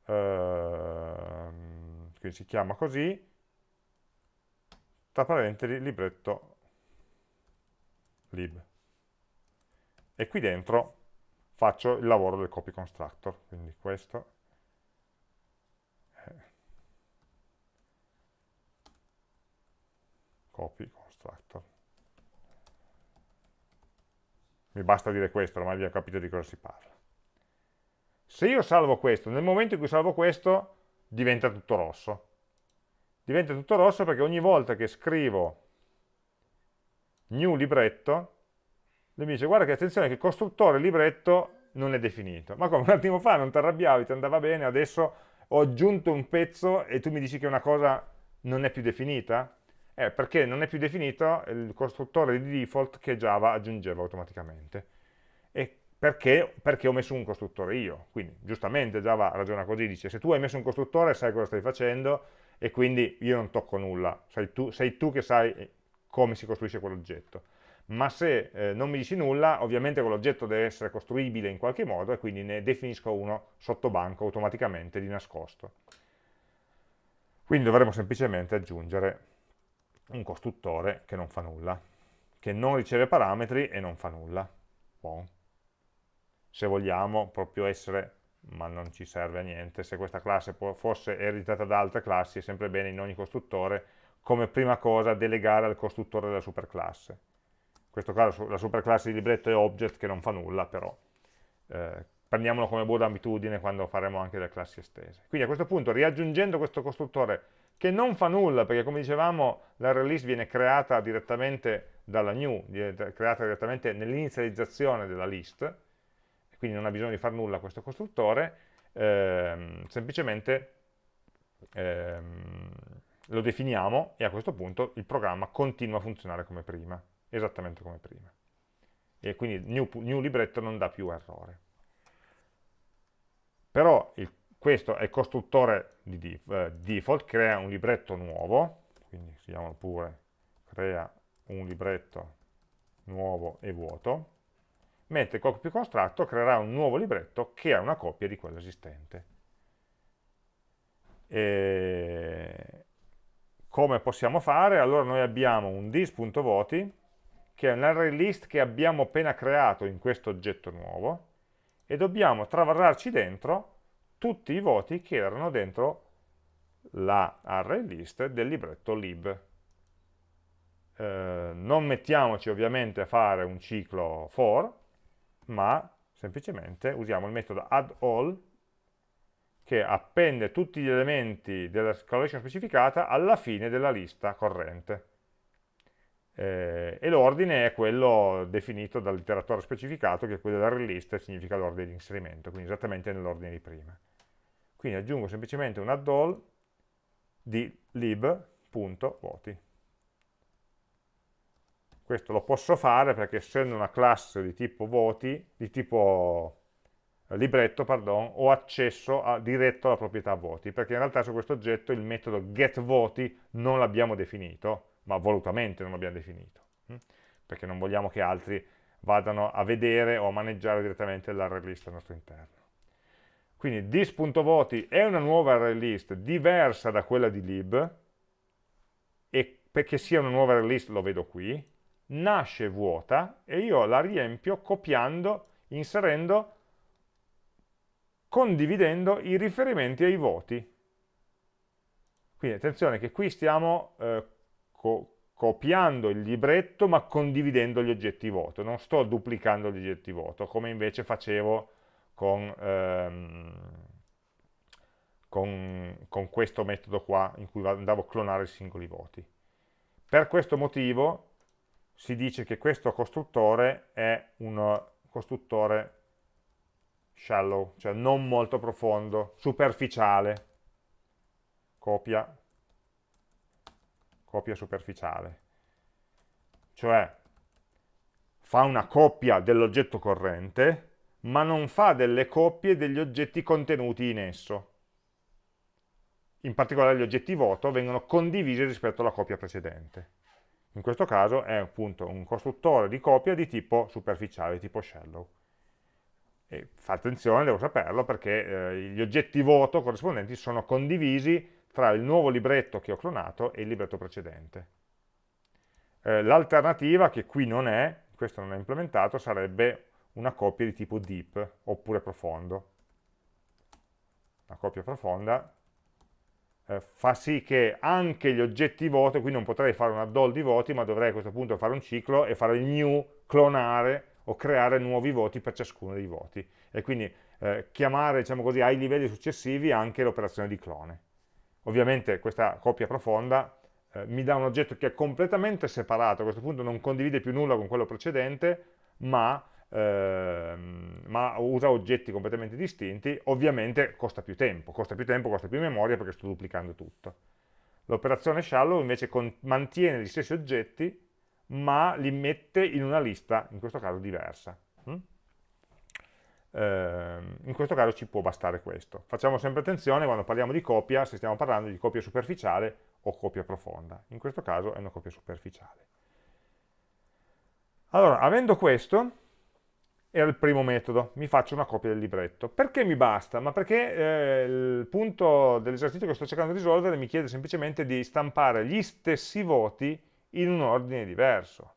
Ehm, quindi si chiama così, tra parentesi libretto lib. E qui dentro faccio il lavoro del copy constructor, quindi questo copy constructor. Mi basta dire questo, ormai abbiamo capito di cosa si parla. Se io salvo questo, nel momento in cui salvo questo, diventa tutto rosso. Diventa tutto rosso perché ogni volta che scrivo new libretto, lui mi dice guarda che attenzione che il costruttore libretto non è definito. Ma come un attimo fa non ti arrabbiavi, ti andava bene, adesso ho aggiunto un pezzo e tu mi dici che una cosa non è più definita? Eh, perché non è più definito il costruttore di default che Java aggiungeva automaticamente. E perché? Perché ho messo un costruttore io. Quindi, giustamente, Java ragiona così, dice se tu hai messo un costruttore sai cosa stai facendo e quindi io non tocco nulla, sei tu, sei tu che sai eh, come si costruisce quell'oggetto. Ma se eh, non mi dici nulla, ovviamente quell'oggetto deve essere costruibile in qualche modo e quindi ne definisco uno sotto banco automaticamente di nascosto. Quindi dovremo semplicemente aggiungere un costruttore che non fa nulla, che non riceve parametri e non fa nulla. Bon se vogliamo proprio essere, ma non ci serve a niente, se questa classe fosse ereditata da altre classi è sempre bene in ogni costruttore come prima cosa delegare al costruttore della superclasse. In questo caso la superclasse di libretto è object che non fa nulla, però eh, prendiamolo come buona abitudine quando faremo anche le classi estese. Quindi a questo punto, riaggiungendo questo costruttore che non fa nulla, perché come dicevamo l'array viene creata direttamente dalla new, creata direttamente nell'inizializzazione della list, quindi non ha bisogno di fare nulla questo costruttore, ehm, semplicemente ehm, lo definiamo e a questo punto il programma continua a funzionare come prima, esattamente come prima. E quindi new, new libretto non dà più errore. Però il, questo è il costruttore di eh, default, crea un libretto nuovo, quindi si chiama pure crea un libretto nuovo e vuoto, mentre il copy constructor creerà un nuovo libretto che ha una copia di quello esistente. E come possiamo fare? Allora noi abbiamo un dis.voti, che è un array list che abbiamo appena creato in questo oggetto nuovo, e dobbiamo travarrarci dentro tutti i voti che erano dentro la array list del libretto lib. Eh, non mettiamoci ovviamente a fare un ciclo for, ma semplicemente usiamo il metodo addAll che appende tutti gli elementi della collection specificata alla fine della lista corrente. Eh, e l'ordine è quello definito dall'iteratore specificato, che è quello della list, significa l'ordine di inserimento, quindi esattamente nell'ordine di prima. Quindi aggiungo semplicemente un add-all di lib.voti. Questo lo posso fare perché essendo una classe di tipo voti, di tipo libretto, pardon, ho accesso a, diretto alla proprietà voti, perché in realtà su questo oggetto il metodo getVoti non l'abbiamo definito, ma volutamente non l'abbiamo definito, hm? perché non vogliamo che altri vadano a vedere o a maneggiare direttamente l'array list al nostro interno. Quindi dis.voti è una nuova array diversa da quella di lib, e perché sia una nuova array lo vedo qui, nasce vuota e io la riempio copiando, inserendo condividendo i riferimenti ai voti. Quindi attenzione che qui stiamo eh, co copiando il libretto ma condividendo gli oggetti voto, non sto duplicando gli oggetti voto come invece facevo con, ehm, con, con questo metodo qua in cui andavo a clonare i singoli voti. Per questo motivo si dice che questo costruttore è un costruttore shallow, cioè non molto profondo, superficiale, copia, copia superficiale, cioè fa una copia dell'oggetto corrente, ma non fa delle coppie degli oggetti contenuti in esso. In particolare gli oggetti voto vengono condivisi rispetto alla copia precedente. In questo caso è appunto un costruttore di copia di tipo superficiale, tipo shallow. E fa attenzione, devo saperlo, perché eh, gli oggetti voto corrispondenti sono condivisi tra il nuovo libretto che ho clonato e il libretto precedente. Eh, L'alternativa, che qui non è, questo non è implementato, sarebbe una coppia di tipo deep, oppure profondo. Una coppia profonda eh, fa sì che anche gli oggetti voto, qui non potrei fare una doll di voti, ma dovrei a questo punto fare un ciclo e fare il new, clonare o creare nuovi voti per ciascuno dei voti e quindi eh, chiamare diciamo così, ai livelli successivi anche l'operazione di clone. Ovviamente questa coppia profonda eh, mi dà un oggetto che è completamente separato, a questo punto non condivide più nulla con quello precedente, ma, ehm, ma usa oggetti completamente distinti, ovviamente costa più tempo, costa più tempo, costa più memoria perché sto duplicando tutto. L'operazione shallow invece mantiene gli stessi oggetti, ma li mette in una lista, in questo caso diversa. Mm? Eh, in questo caso ci può bastare questo. Facciamo sempre attenzione quando parliamo di copia, se stiamo parlando di copia superficiale o copia profonda. In questo caso è una copia superficiale. Allora, avendo questo, era il primo metodo, mi faccio una copia del libretto. Perché mi basta? Ma perché eh, il punto dell'esercizio che sto cercando di risolvere mi chiede semplicemente di stampare gli stessi voti in un ordine diverso.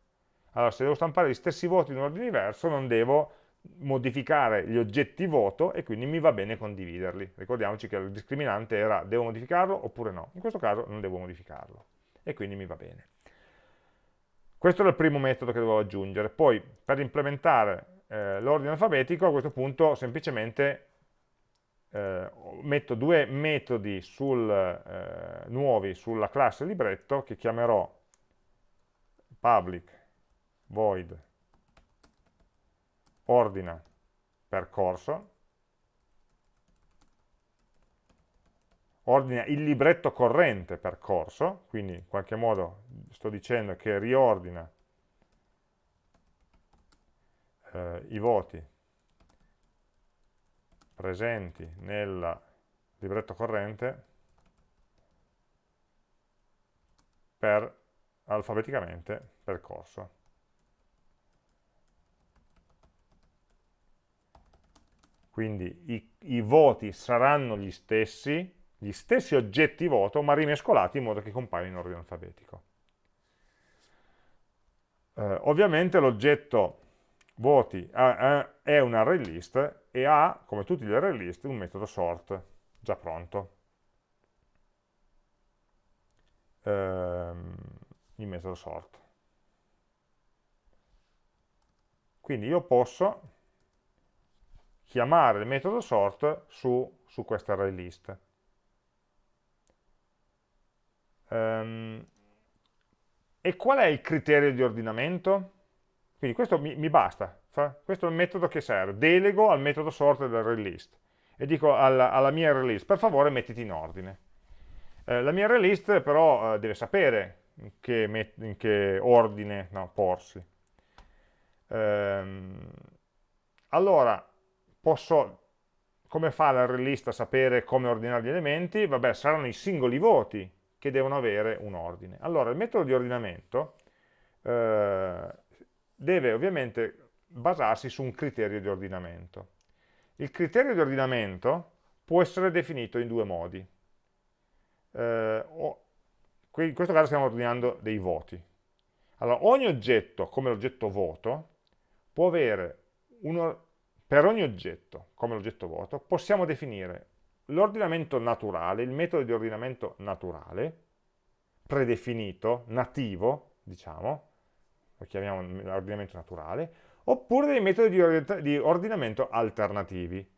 Allora, se devo stampare gli stessi voti in un ordine diverso, non devo modificare gli oggetti voto e quindi mi va bene condividerli. Ricordiamoci che il discriminante era devo modificarlo oppure no. In questo caso non devo modificarlo e quindi mi va bene. Questo era il primo metodo che dovevo aggiungere. Poi per implementare eh, l'ordine alfabetico, a questo punto semplicemente eh, metto due metodi sul, eh, nuovi sulla classe libretto che chiamerò public void ordina percorso ordina il libretto corrente percorso, quindi in qualche modo sto dicendo che riordina eh, i voti presenti nel libretto corrente per alfabeticamente percorso. Quindi i, i voti saranno gli stessi, gli stessi oggetti voto, ma rimescolati in modo che compaiono in ordine alfabetico. Eh, ovviamente l'oggetto voti è un array list e ha, come tutti gli array list, un metodo sort già pronto. Ehm, il metodo sort. Quindi io posso chiamare il metodo sort su, su questa array list. Um, e qual è il criterio di ordinamento? Quindi questo mi, mi basta, questo è il metodo che serve. Delego al metodo sort del release e dico alla, alla mia release, per favore mettiti in ordine. Eh, la mia release però eh, deve sapere in che, in che ordine no, porsi. Ehm, allora, posso, come fa la release a sapere come ordinare gli elementi? Vabbè, saranno i singoli voti che devono avere un ordine. Allora, il metodo di ordinamento eh, deve ovviamente basarsi su un criterio di ordinamento. Il criterio di ordinamento può essere definito in due modi. Eh, in questo caso stiamo ordinando dei voti. Allora, ogni oggetto, come l'oggetto voto, può avere, uno, per ogni oggetto, come l'oggetto voto, possiamo definire l'ordinamento naturale, il metodo di ordinamento naturale, predefinito, nativo, diciamo, lo chiamiamo l'ordinamento naturale, oppure dei metodi di ordinamento alternativi.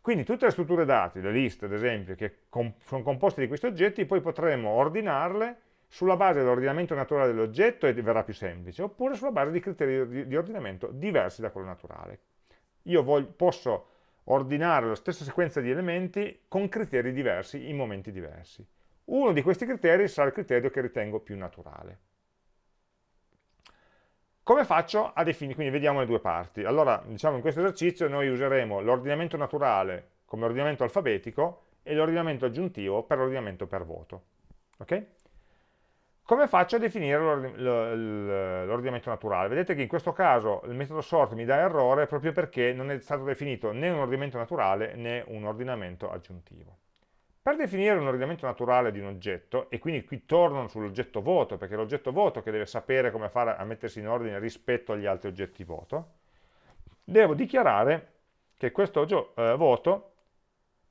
Quindi tutte le strutture dati, le liste ad esempio, che com sono composte di questi oggetti, poi potremo ordinarle sulla base dell'ordinamento naturale dell'oggetto e verrà più semplice, oppure sulla base di criteri di ordinamento diversi da quello naturale. Io voglio, posso ordinare la stessa sequenza di elementi con criteri diversi in momenti diversi. Uno di questi criteri sarà il criterio che ritengo più naturale. Come faccio a definire? Quindi vediamo le due parti. Allora, diciamo in questo esercizio noi useremo l'ordinamento naturale come ordinamento alfabetico e l'ordinamento aggiuntivo per l'ordinamento per voto. Okay? Come faccio a definire l'ordinamento naturale? Vedete che in questo caso il metodo sort mi dà errore proprio perché non è stato definito né un ordinamento naturale né un ordinamento aggiuntivo. Per definire un ordinamento naturale di un oggetto, e quindi qui torno sull'oggetto voto, perché è l'oggetto voto che deve sapere come fare a mettersi in ordine rispetto agli altri oggetti voto, devo dichiarare che questo eh, voto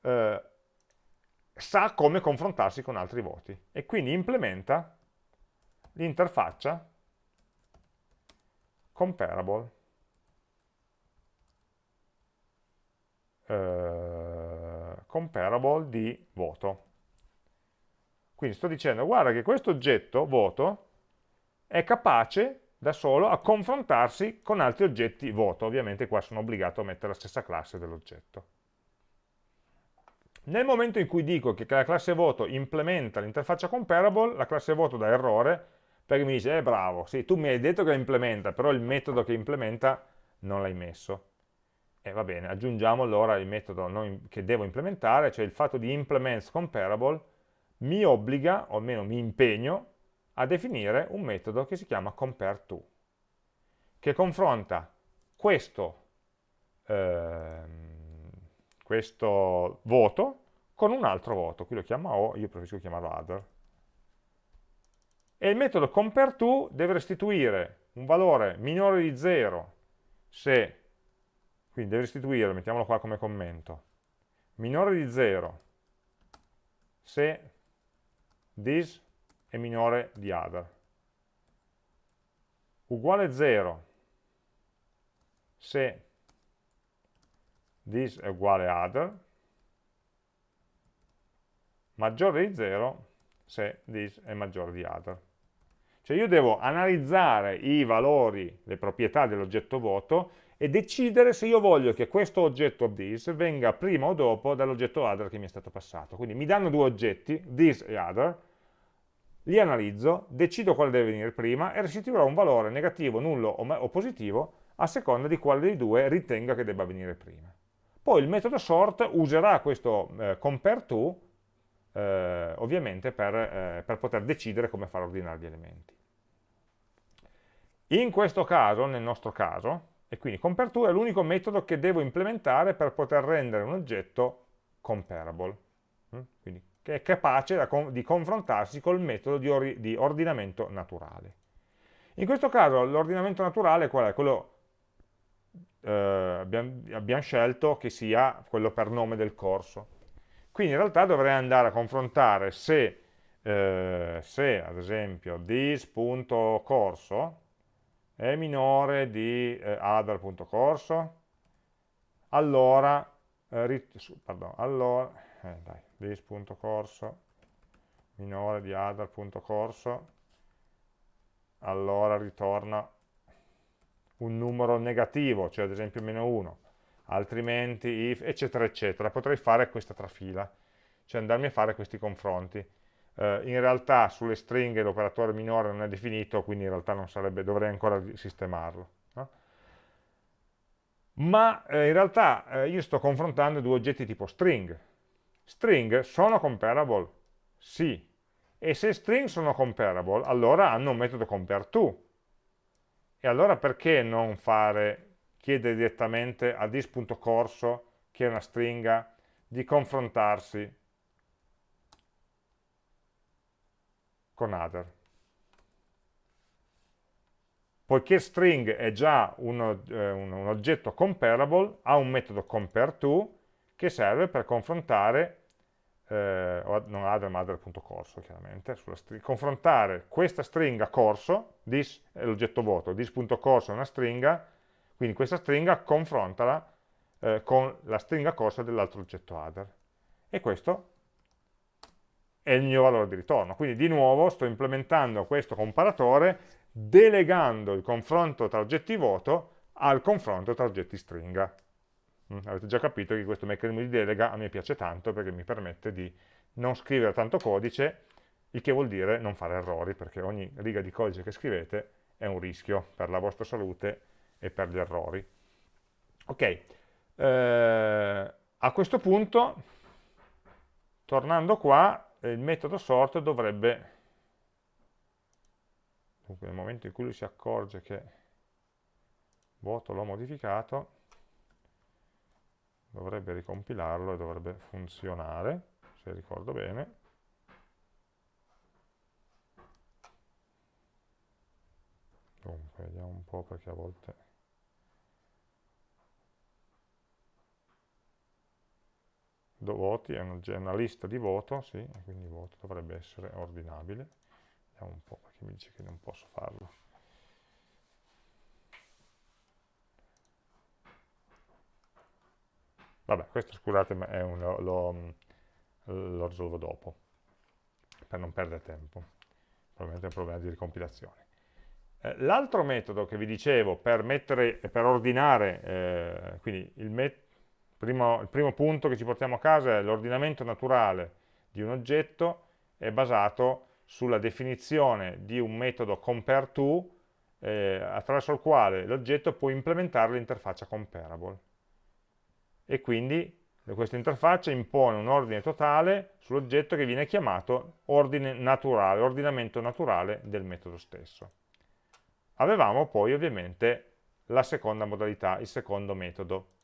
eh, sa come confrontarsi con altri voti e quindi implementa l'interfaccia comparable eh, comparable di voto. Quindi sto dicendo, guarda che questo oggetto, voto, è capace da solo a confrontarsi con altri oggetti voto. Ovviamente qua sono obbligato a mettere la stessa classe dell'oggetto. Nel momento in cui dico che la classe voto implementa l'interfaccia comparable, la classe voto dà errore perché mi dice, eh bravo, sì, tu mi hai detto che implementa, però il metodo che implementa non l'hai messo. E va bene, aggiungiamo allora il metodo che devo implementare, cioè il fatto di implements comparable mi obbliga, o almeno mi impegno, a definire un metodo che si chiama compareTo, che confronta questo, ehm, questo voto con un altro voto, qui lo chiamo O, io preferisco chiamarlo other. E il metodo compareTo deve restituire un valore minore di 0 se quindi deve restituire, mettiamolo qua come commento, minore di 0 se this è minore di other. Uguale 0 se this è uguale a other, maggiore di 0 se this è maggiore di other. Cioè io devo analizzare i valori, le proprietà dell'oggetto voto e decidere se io voglio che questo oggetto this venga prima o dopo dall'oggetto other che mi è stato passato. Quindi mi danno due oggetti, this e other, li analizzo, decido quale deve venire prima e restituirò un valore negativo, nullo o, positivo a seconda di quale dei due ritenga che debba venire prima. Poi il metodo sort userà questo eh, compare to eh, ovviamente per, eh, per poter decidere come far ordinare gli elementi. In questo caso, nel nostro caso, e quindi compare2 è l'unico metodo che devo implementare per poter rendere un oggetto comparable, mm? quindi che è capace di confrontarsi col metodo di, or di ordinamento naturale. In questo caso l'ordinamento naturale qual è? Quello eh, abbiamo, abbiamo scelto che sia quello per nome del corso. Quindi in realtà dovrei andare a confrontare se, eh, se ad esempio this.corso è minore di eh, other.corso, allora, eh, pardon, allora eh, dai, this.corso minore di other.corso, allora ritorna un numero negativo, cioè ad esempio meno 1, altrimenti if, eccetera, eccetera. Potrei fare questa trafila, cioè andarmi a fare questi confronti eh, in realtà sulle stringhe l'operatore minore non è definito, quindi in realtà sarebbe, dovrei ancora sistemarlo. No? Ma eh, in realtà eh, io sto confrontando due oggetti tipo string. String sono comparable? Sì. E se string sono comparable, allora hanno un metodo compareTo. E allora perché non fare, chiedere direttamente a this.corso, che è una stringa, di confrontarsi con other. Poiché string è già uno, eh, un, un, oggetto comparable, ha un metodo compareTo che serve per confrontare, eh, non other ma other.corso chiaramente, confrontare questa stringa corso, this è l'oggetto vuoto, this.corso è una stringa, quindi questa stringa confrontala eh, con la stringa corsa dell'altro oggetto other. E questo è il mio valore di ritorno. Quindi di nuovo sto implementando questo comparatore delegando il confronto tra oggetti voto al confronto tra oggetti stringa. Mm, avete già capito che questo meccanismo di delega a me piace tanto perché mi permette di non scrivere tanto codice, il che vuol dire non fare errori, perché ogni riga di codice che scrivete è un rischio per la vostra salute e per gli errori. Ok, eh, a questo punto, tornando qua, il metodo sort dovrebbe, dunque nel momento in cui lui si accorge che voto l'ho modificato, dovrebbe ricompilarlo e dovrebbe funzionare, se ricordo bene. Dunque, vediamo un po' perché a volte... voti è una, lista di voto, sì, quindi voto dovrebbe essere ordinabile. Vediamo un po' perché mi dice che non posso farlo. Vabbè, questo scusate, un, lo, lo, lo risolvo dopo, per non perdere tempo. Probabilmente è un problema di ricompilazione. Eh, L'altro metodo che vi dicevo per, mettere, per ordinare, eh, quindi il metodo Primo, il primo punto che ci portiamo a casa è l'ordinamento naturale di un oggetto è basato sulla definizione di un metodo compareTo eh, attraverso il quale l'oggetto può implementare l'interfaccia comparable. E quindi questa interfaccia impone un ordine totale sull'oggetto che viene chiamato ordine naturale, ordinamento naturale del metodo stesso. Avevamo poi ovviamente la seconda modalità, il secondo metodo,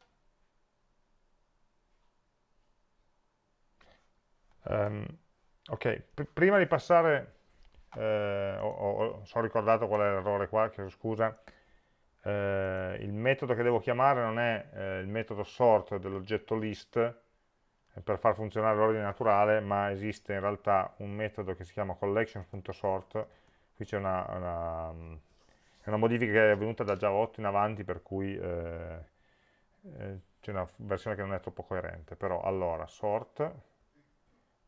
Um, ok, P prima di passare, eh, ho, ho, sono ricordato qual è l'errore qua, chiedo scusa, eh, il metodo che devo chiamare non è eh, il metodo sort dell'oggetto list eh, per far funzionare l'ordine naturale, ma esiste in realtà un metodo che si chiama collection.sort, qui c'è una, una, una modifica che è avvenuta da Java 8 in avanti, per cui eh, eh, c'è una versione che non è troppo coerente, però allora sort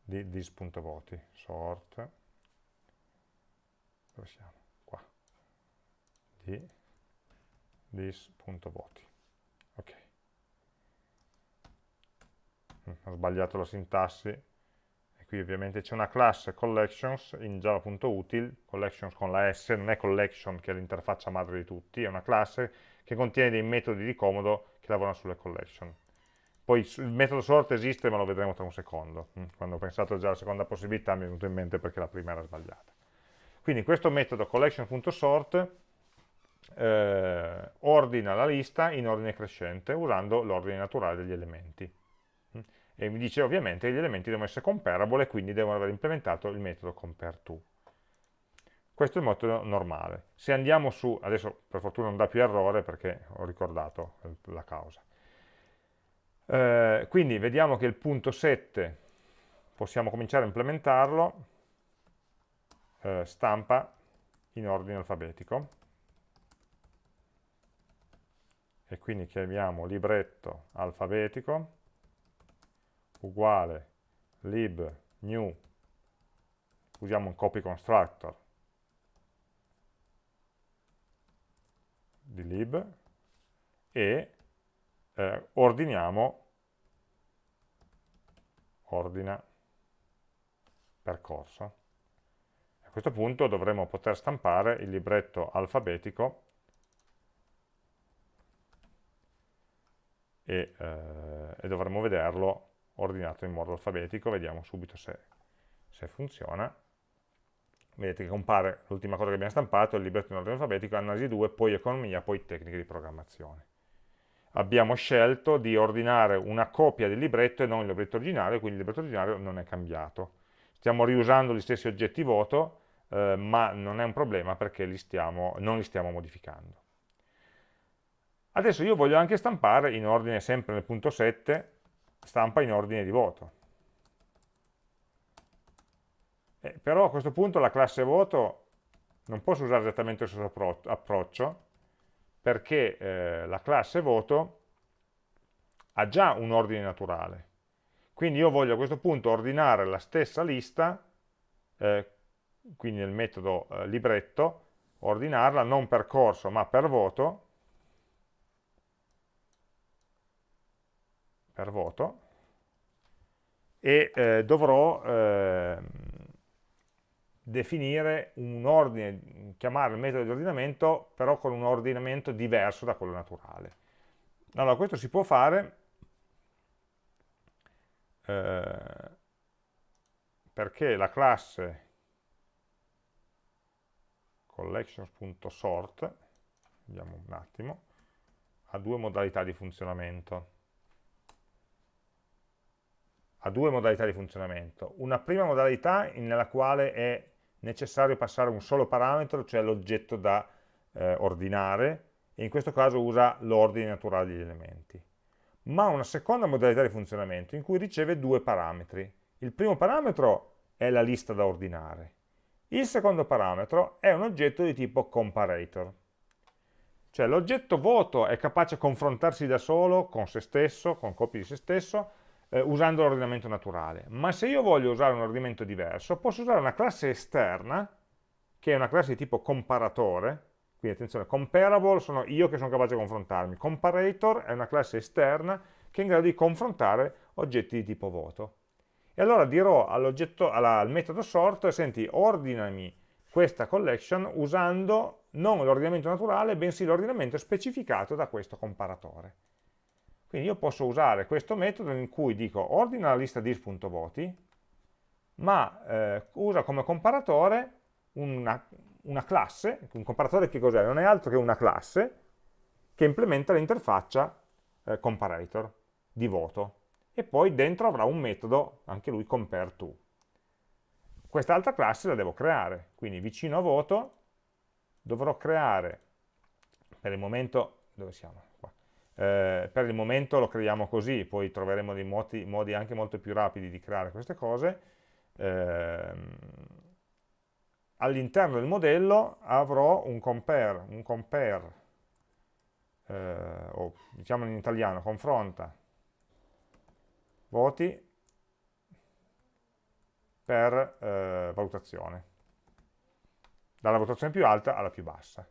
di dis.voti, sort, dove siamo? Qua, di dis.voti, ok. Mm, ho sbagliato la sintassi, qui ovviamente c'è una classe collections in java.util, collections con la S, non è collection che è l'interfaccia madre di tutti, è una classe che contiene dei metodi di comodo che lavorano sulle collection. Poi il metodo sort esiste, ma lo vedremo tra un secondo. Mm, quando ho pensato già alla seconda possibilità mi è venuto in mente perché la prima era sbagliata. Quindi questo metodo collection.sort eh, ordina la lista in ordine crescente usando l'ordine naturale degli elementi e mi dice ovviamente che gli elementi devono essere comparable e quindi devono aver implementato il metodo compareTo. Questo è il metodo normale. Se andiamo su, adesso per fortuna non dà più errore perché ho ricordato la causa. Eh, quindi vediamo che il punto 7 possiamo cominciare a implementarlo, eh, stampa in ordine alfabetico, e quindi chiamiamo libretto alfabetico, uguale lib new, usiamo un copy constructor di lib e eh, ordiniamo ordina percorso. A questo punto dovremo poter stampare il libretto alfabetico e, eh, e dovremo vederlo ordinato in modo alfabetico, vediamo subito se, se funziona. Vedete che compare l'ultima cosa che abbiamo stampato, il libretto in ordine alfabetico, analisi 2, poi economia, poi tecniche di programmazione. Abbiamo scelto di ordinare una copia del libretto e non il libretto originale, quindi il libretto originale non è cambiato. Stiamo riusando gli stessi oggetti voto, eh, ma non è un problema perché li stiamo, non li stiamo modificando. Adesso io voglio anche stampare in ordine sempre nel punto 7 stampa in ordine di voto. Eh, però a questo punto la classe voto non posso usare esattamente lo stesso approccio perché eh, la classe voto ha già un ordine naturale. Quindi io voglio a questo punto ordinare la stessa lista, eh, quindi nel metodo eh, libretto, ordinarla non per corso ma per voto, per voto e eh, dovrò eh, definire un ordine, chiamare il metodo di ordinamento però con un ordinamento diverso da quello naturale. Allora questo si può fare eh, perché la classe collections.sort, vediamo un attimo, ha due modalità di funzionamento ha due modalità di funzionamento. Una prima modalità nella quale è necessario passare un solo parametro, cioè l'oggetto da eh, ordinare, e in questo caso usa l'ordine naturale degli elementi. Ma una seconda modalità di funzionamento in cui riceve due parametri. Il primo parametro è la lista da ordinare. Il secondo parametro è un oggetto di tipo comparator. Cioè l'oggetto voto è capace di confrontarsi da solo con se stesso, con copie di se stesso, eh, usando l'ordinamento naturale. Ma se io voglio usare un ordinamento diverso, posso usare una classe esterna, che è una classe di tipo comparatore, quindi attenzione, comparable sono io che sono capace di confrontarmi, comparator è una classe esterna che è in grado di confrontare oggetti di tipo voto. E allora dirò al metodo sort, senti, ordinami questa collection usando non l'ordinamento naturale, bensì l'ordinamento specificato da questo comparatore. Quindi io posso usare questo metodo in cui dico ordina la lista dis.voti, ma eh, usa come comparatore una, una classe, un comparatore che cos'è? Non è altro che una classe che implementa l'interfaccia eh, comparator di voto e poi dentro avrà un metodo, anche lui compareTo. Quest'altra classe la devo creare, quindi vicino a voto dovrò creare, per il momento, dove siamo? Eh, per il momento lo creiamo così, poi troveremo dei modi, modi, anche molto più rapidi di creare queste cose. Eh, all'interno del modello avrò un compare, un compare eh, o diciamo in italiano, confronta voti per eh, valutazione, dalla valutazione più alta alla più bassa.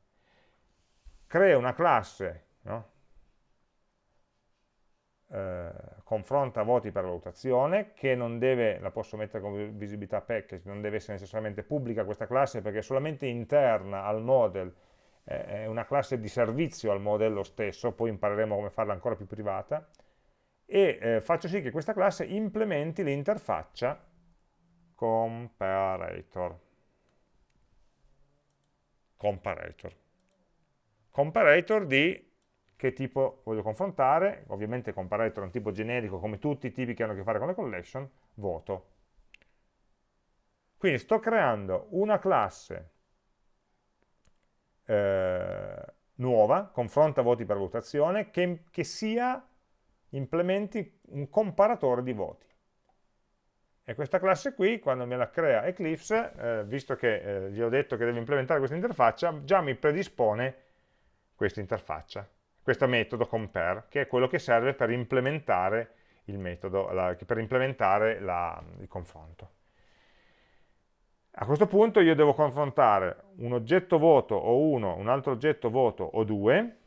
Crea una classe, no? Eh, confronta voti per valutazione, che non deve, la posso mettere come visibilità package, non deve essere necessariamente pubblica questa classe perché è solamente interna al model, eh, è una classe di servizio al modello stesso, poi impareremo come farla ancora più privata, e eh, faccio sì che questa classe implementi l'interfaccia comparator. Comparator. Comparator di che tipo voglio confrontare, ovviamente comparator è un tipo generico come tutti i tipi che hanno a che fare con le collection, voto. Quindi sto creando una classe eh, nuova, confronta voti per valutazione, che, che sia, implementi un comparatore di voti. E questa classe qui, quando me la crea Eclipse, eh, visto che eh, gli ho detto che deve implementare questa interfaccia, già mi predispone questa interfaccia, questo metodo compare, che è quello che serve per implementare il metodo, la, per implementare la, il confronto. A questo punto io devo confrontare un oggetto voto o uno, un altro oggetto voto o due,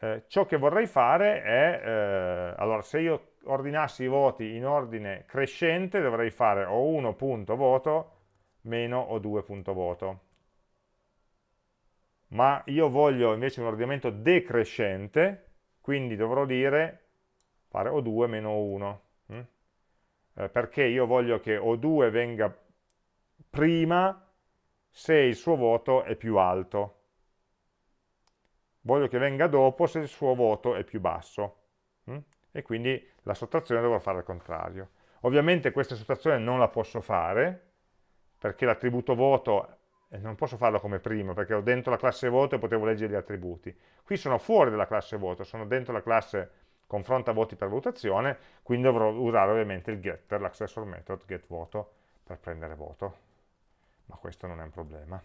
eh, ciò che vorrei fare è, eh, allora se io ordinassi i voti in ordine crescente dovrei fare o 1.voto meno o 2.voto. Ma io voglio invece un ordinamento decrescente, quindi dovrò dire fare O2 meno 1. Hm? Eh, perché io voglio che O2 venga prima se il suo voto è più alto. Voglio che venga dopo se il suo voto è più basso. Hm? E quindi la sottrazione dovrò fare al contrario. Ovviamente questa sottrazione non la posso fare, perché l'attributo voto non posso farlo come prima, perché ho dentro la classe voto e potevo leggere gli attributi. Qui sono fuori dalla classe voto, sono dentro la classe confronta voti per valutazione, quindi dovrò usare ovviamente il getter, l'accessor method getVoto, per prendere voto. Ma questo non è un problema.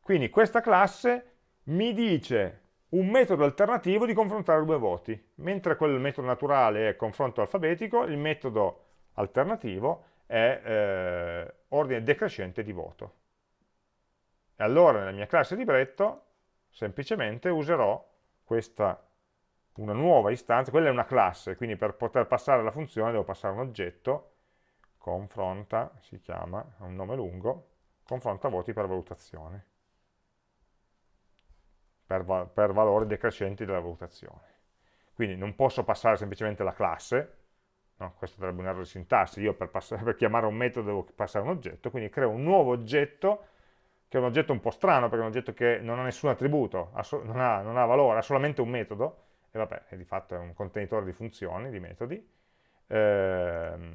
Quindi questa classe mi dice un metodo alternativo di confrontare due voti. Mentre quel metodo naturale è confronto alfabetico, il metodo alternativo è eh, ordine decrescente di voto. E allora nella mia classe libretto semplicemente userò questa, una nuova istanza, quella è una classe, quindi per poter passare la funzione devo passare un oggetto, confronta, si chiama, ha un nome lungo, confronta voti per valutazione per, per valori decrescenti della valutazione. Quindi non posso passare semplicemente la classe, no? questo sarebbe un errore di sintassi, io per, per, chiamare un metodo devo passare un oggetto, quindi creo un nuovo oggetto, che è un oggetto un po' strano, perché è un oggetto che non ha nessun attributo, non, ha, non, ha, valore, ha solamente un metodo, e vabbè, di fatto è un contenitore di funzioni, di metodi, ehm,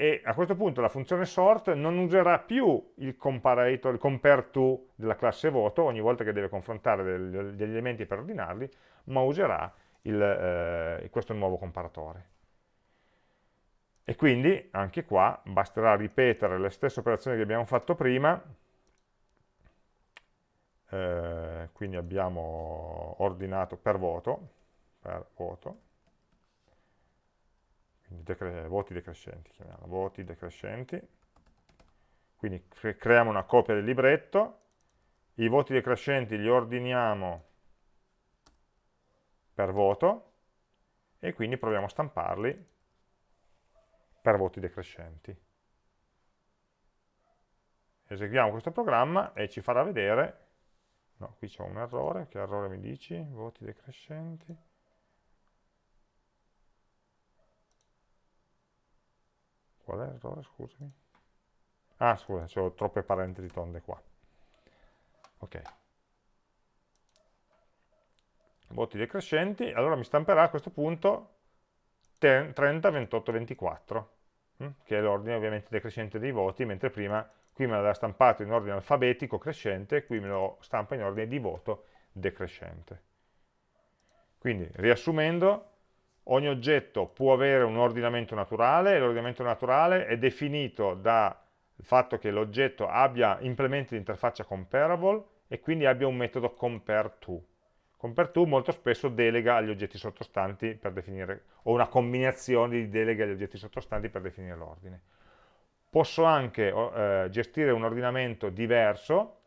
e a questo punto la funzione sort non userà più il comparator, il compare to della classe voto ogni volta che deve confrontare degli elementi per ordinarli, ma userà il, eh, questo nuovo comparatore. E quindi anche qua basterà ripetere le stesse operazioni che abbiamo fatto prima, eh, quindi abbiamo ordinato per voto, per voto, decre voti decrescenti, chiamiamo, voti decrescenti, quindi cre creiamo una copia del libretto, i voti decrescenti li ordiniamo per voto e quindi proviamo a stamparli per voti decrescenti. Eseguiamo questo programma e ci farà vedere, no, qui c'è un errore, che errore mi dici? Voti decrescenti. Qual è l'errore, scusami? Ah, scusa, ho troppe parentesi tonde qua. Ok. Voti decrescenti, allora mi stamperà a questo punto 30, 28, 24, che è l'ordine ovviamente decrescente dei voti, mentre prima qui me l'aveva stampato in ordine alfabetico crescente, qui me lo stampa in ordine di voto decrescente. Quindi, riassumendo, ogni oggetto può avere un ordinamento naturale e l'ordinamento naturale è definito dal fatto che l'oggetto abbia implementi di interfaccia comparable e quindi abbia un metodo compareTo. CompareTo molto spesso delega agli oggetti sottostanti per definire, o una combinazione di deleghe agli oggetti sottostanti per definire l'ordine. Posso anche eh, gestire un ordinamento diverso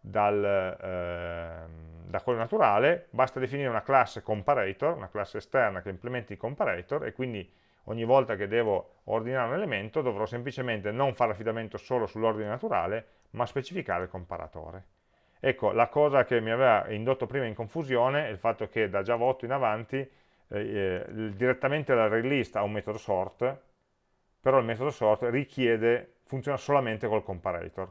dal, eh, da quello naturale, basta definire una classe comparator, una classe esterna che implementi il comparator e quindi ogni volta che devo ordinare un elemento dovrò semplicemente non fare affidamento solo sull'ordine naturale, ma specificare il comparatore. Ecco, la cosa che mi aveva indotto prima in confusione è il fatto che da Java 8 in avanti eh, eh, direttamente l'array list ha un metodo sort, però il metodo sort richiede, funziona solamente col comparator,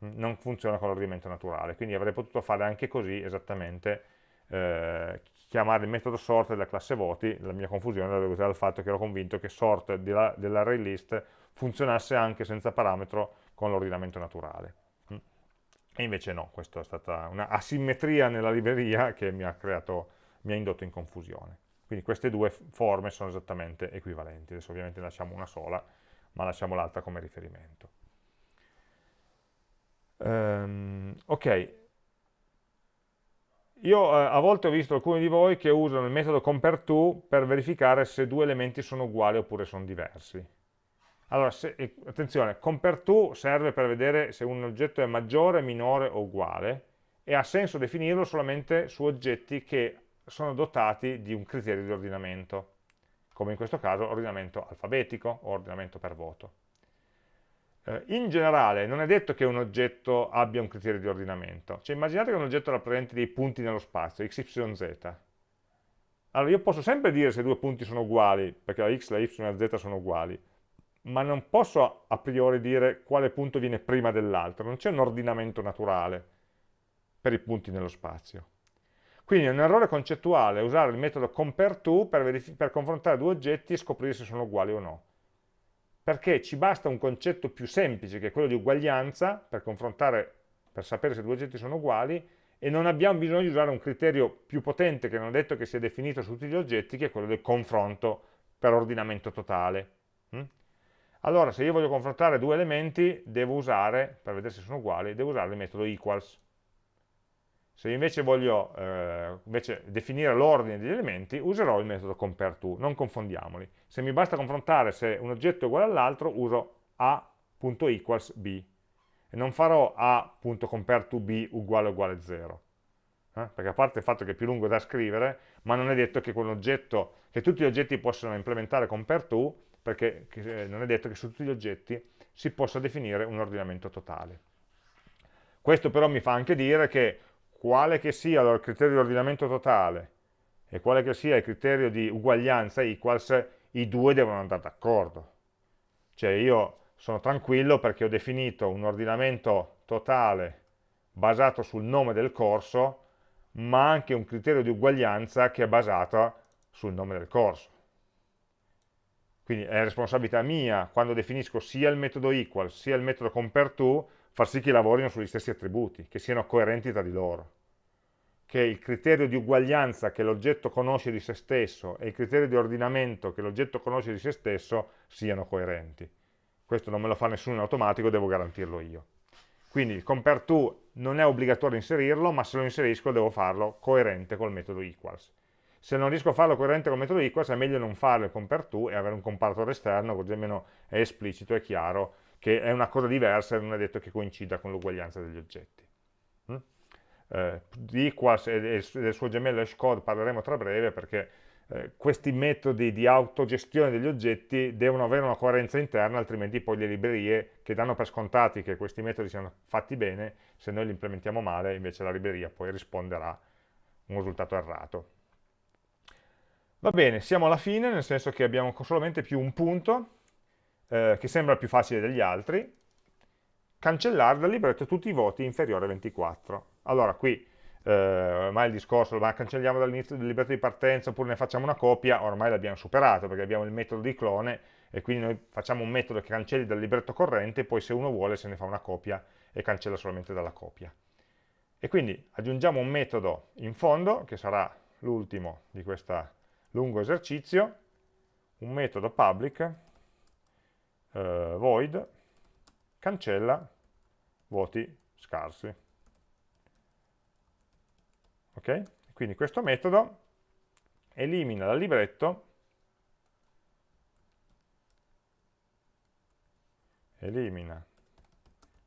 non funziona con l'ordinamento naturale, quindi avrei potuto fare anche così esattamente, eh, chiamare il metodo sort della classe voti, la mia confusione era dovuta al fatto che ero convinto che sort dell'array list funzionasse anche senza parametro con l'ordinamento naturale. E invece no, questa è stata una asimmetria nella libreria che mi ha, creato, mi ha indotto in confusione. Quindi queste due forme sono esattamente equivalenti. Adesso ovviamente lasciamo una sola, ma lasciamo l'altra come riferimento. Um, ok, io eh, a volte ho visto alcuni di voi che usano il metodo compareTo per verificare se due elementi sono uguali oppure sono diversi. Allora, se, attenzione, compareTo serve per vedere se un oggetto è maggiore, minore o uguale e ha senso definirlo solamente su oggetti che sono dotati di un criterio di ordinamento, come in questo caso ordinamento alfabetico o ordinamento per voto. Eh, in generale non è detto che un oggetto abbia un criterio di ordinamento, cioè immaginate che un oggetto rappresenti dei punti nello spazio, x, y, z. Allora io posso sempre dire se due punti sono uguali, perché la x, la y e la z sono uguali, ma non posso a priori dire quale punto viene prima dell'altro, non c'è un ordinamento naturale per i punti nello spazio. Quindi è un errore concettuale usare il metodo compareTo per, per confrontare due oggetti e scoprire se sono uguali o no. Perché ci basta un concetto più semplice, che è quello di uguaglianza, per confrontare, per sapere se due oggetti sono uguali, e non abbiamo bisogno di usare un criterio più potente, che non è detto che sia definito su tutti gli oggetti, che è quello del confronto per ordinamento totale. Allora, se io voglio confrontare due elementi, devo usare, per vedere se sono uguali, devo usare il metodo equals. Se invece voglio eh, invece definire l'ordine degli elementi, userò il metodo compareTo, non confondiamoli. Se mi basta confrontare se un oggetto è uguale all'altro, uso a.equals b e non farò a.compareToB uguale uguale 0. Eh? Perché a parte il fatto che è più lungo da scrivere, ma non è detto che, che tutti gli oggetti possano implementare compareTo, perché eh, non è detto che su tutti gli oggetti si possa definire un ordinamento totale. Questo però mi fa anche dire che quale che sia il criterio di ordinamento totale e quale che sia il criterio di uguaglianza equals, i due devono andare d'accordo. Cioè io sono tranquillo perché ho definito un ordinamento totale basato sul nome del corso, ma anche un criterio di uguaglianza che è basato sul nome del corso. Quindi è responsabilità mia, quando definisco sia il metodo equal sia il metodo compareTo, far sì che lavorino sugli stessi attributi, che siano coerenti tra di loro. Che il criterio di uguaglianza che l'oggetto conosce di se stesso e il criterio di ordinamento che l'oggetto conosce di se stesso siano coerenti. Questo non me lo fa nessuno in automatico, devo garantirlo io. Quindi il compareTo non è obbligatorio inserirlo, ma se lo inserisco devo farlo coerente col metodo equals se non riesco a farlo coerente con metodo equals è meglio non fare il compareTo e avere un comparatore esterno così almeno è esplicito, è chiaro che è una cosa diversa e non è detto che coincida con l'uguaglianza degli oggetti. Mm? Eh, di equals e del suo gemello hashcode parleremo tra breve perché eh, questi metodi di autogestione degli oggetti devono avere una coerenza interna, altrimenti poi le librerie che danno per scontati che questi metodi siano fatti bene, se noi li implementiamo male, invece la libreria poi risponderà un risultato errato. Va bene, siamo alla fine, nel senso che abbiamo solamente più un punto, eh, che sembra più facile degli altri, cancellare dal libretto tutti i voti inferiori a 24. Allora, qui eh, ormai il discorso, ma cancelliamo dall'inizio del libretto di partenza oppure ne facciamo una copia, ormai l'abbiamo superato, perché abbiamo il metodo di clone, e quindi noi facciamo un metodo che cancelli dal libretto corrente, e poi se uno vuole se ne fa una copia e cancella solamente dalla copia. E quindi aggiungiamo un metodo in fondo, che sarà l'ultimo di questa lungo esercizio, un metodo public eh, void cancella voti scarsi. Ok? Quindi questo metodo elimina dal libretto elimina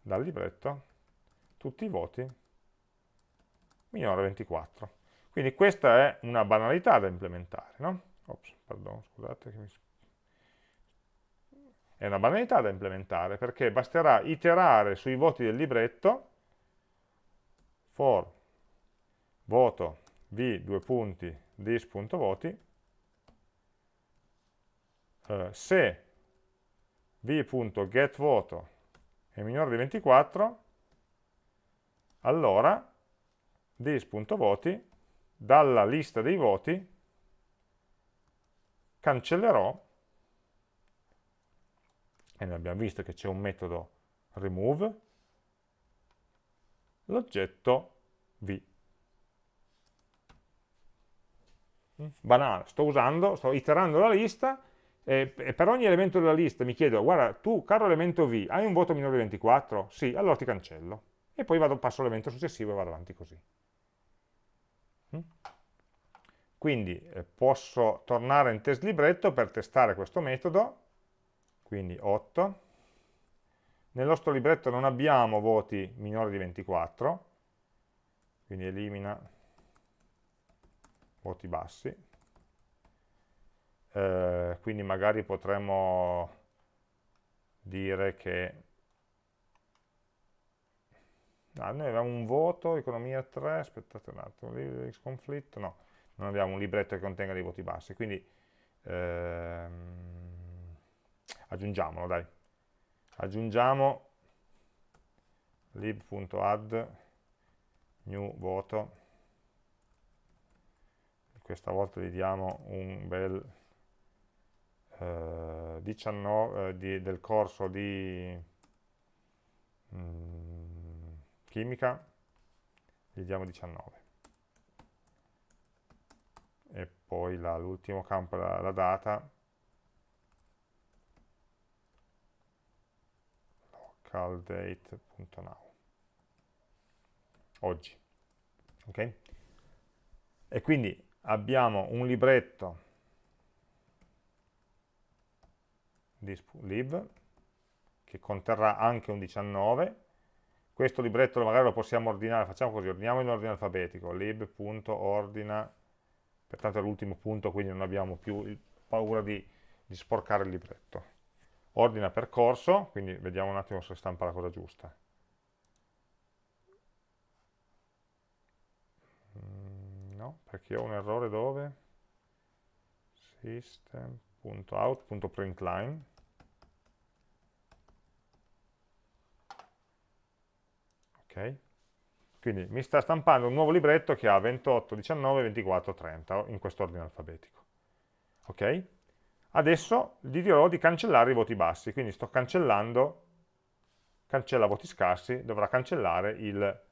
dal libretto tutti i voti minore 24. Quindi questa è una banalità da implementare, no? Ops, pardon, scusate che mi... È una banalità da implementare perché basterà iterare sui voti del libretto for voto v due punti dis.voti eh, se v.getVoto è minore di 24 allora dis.voti dalla lista dei voti cancellerò e noi abbiamo visto che c'è un metodo remove l'oggetto v banale, sto usando, sto iterando la lista e, per ogni elemento della lista mi chiedo, guarda, tu caro elemento V, hai un voto minore di 24? Sì, allora ti cancello. E poi vado, passo all'elemento successivo e vado avanti così. Mm? Quindi eh, posso tornare in test libretto per testare questo metodo, quindi 8. Nel nostro libretto non abbiamo voti minori di 24, quindi elimina voti bassi, eh, quindi magari potremmo dire che ah, noi abbiamo un voto, economia 3, aspettate un attimo, conflitto, no, non abbiamo un libretto che contenga dei voti bassi, quindi ehm, aggiungiamolo, dai, aggiungiamo lib.add new voto. Questa volta gli diamo un bel eh, 19 eh, di, del corso di mm, chimica, gli diamo 19. E poi l'ultimo campo, la, la data, localdate.now, oggi. ok E quindi abbiamo un libretto lib che conterrà anche un 19 questo libretto magari lo possiamo ordinare, facciamo così, ordiniamo in ordine alfabetico, lib.ordina, pertanto è l'ultimo punto, quindi non abbiamo più paura di, di, sporcare il libretto. Ordina percorso, quindi vediamo un attimo se stampa la cosa giusta. no, perché ho un errore dove? system.out.println ok? Quindi mi sta stampando un nuovo libretto che ha 28, 19, 24, 30 in questo ordine alfabetico. Ok? Adesso gli dirò di cancellare i voti bassi, quindi sto cancellando, cancella voti scarsi, dovrà cancellare il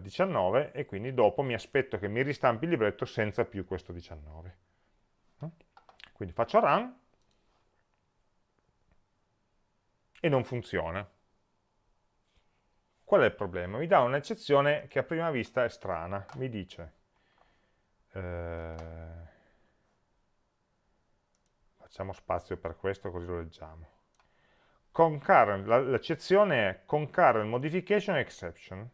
19 eh, e quindi dopo mi aspetto che mi ristampi il libretto senza più questo 19. Quindi faccio run e non funziona. Qual è il problema? Mi dà un'eccezione che a prima vista è strana. Mi dice, eh, facciamo spazio per questo così lo leggiamo. L'eccezione è concurrent modification exception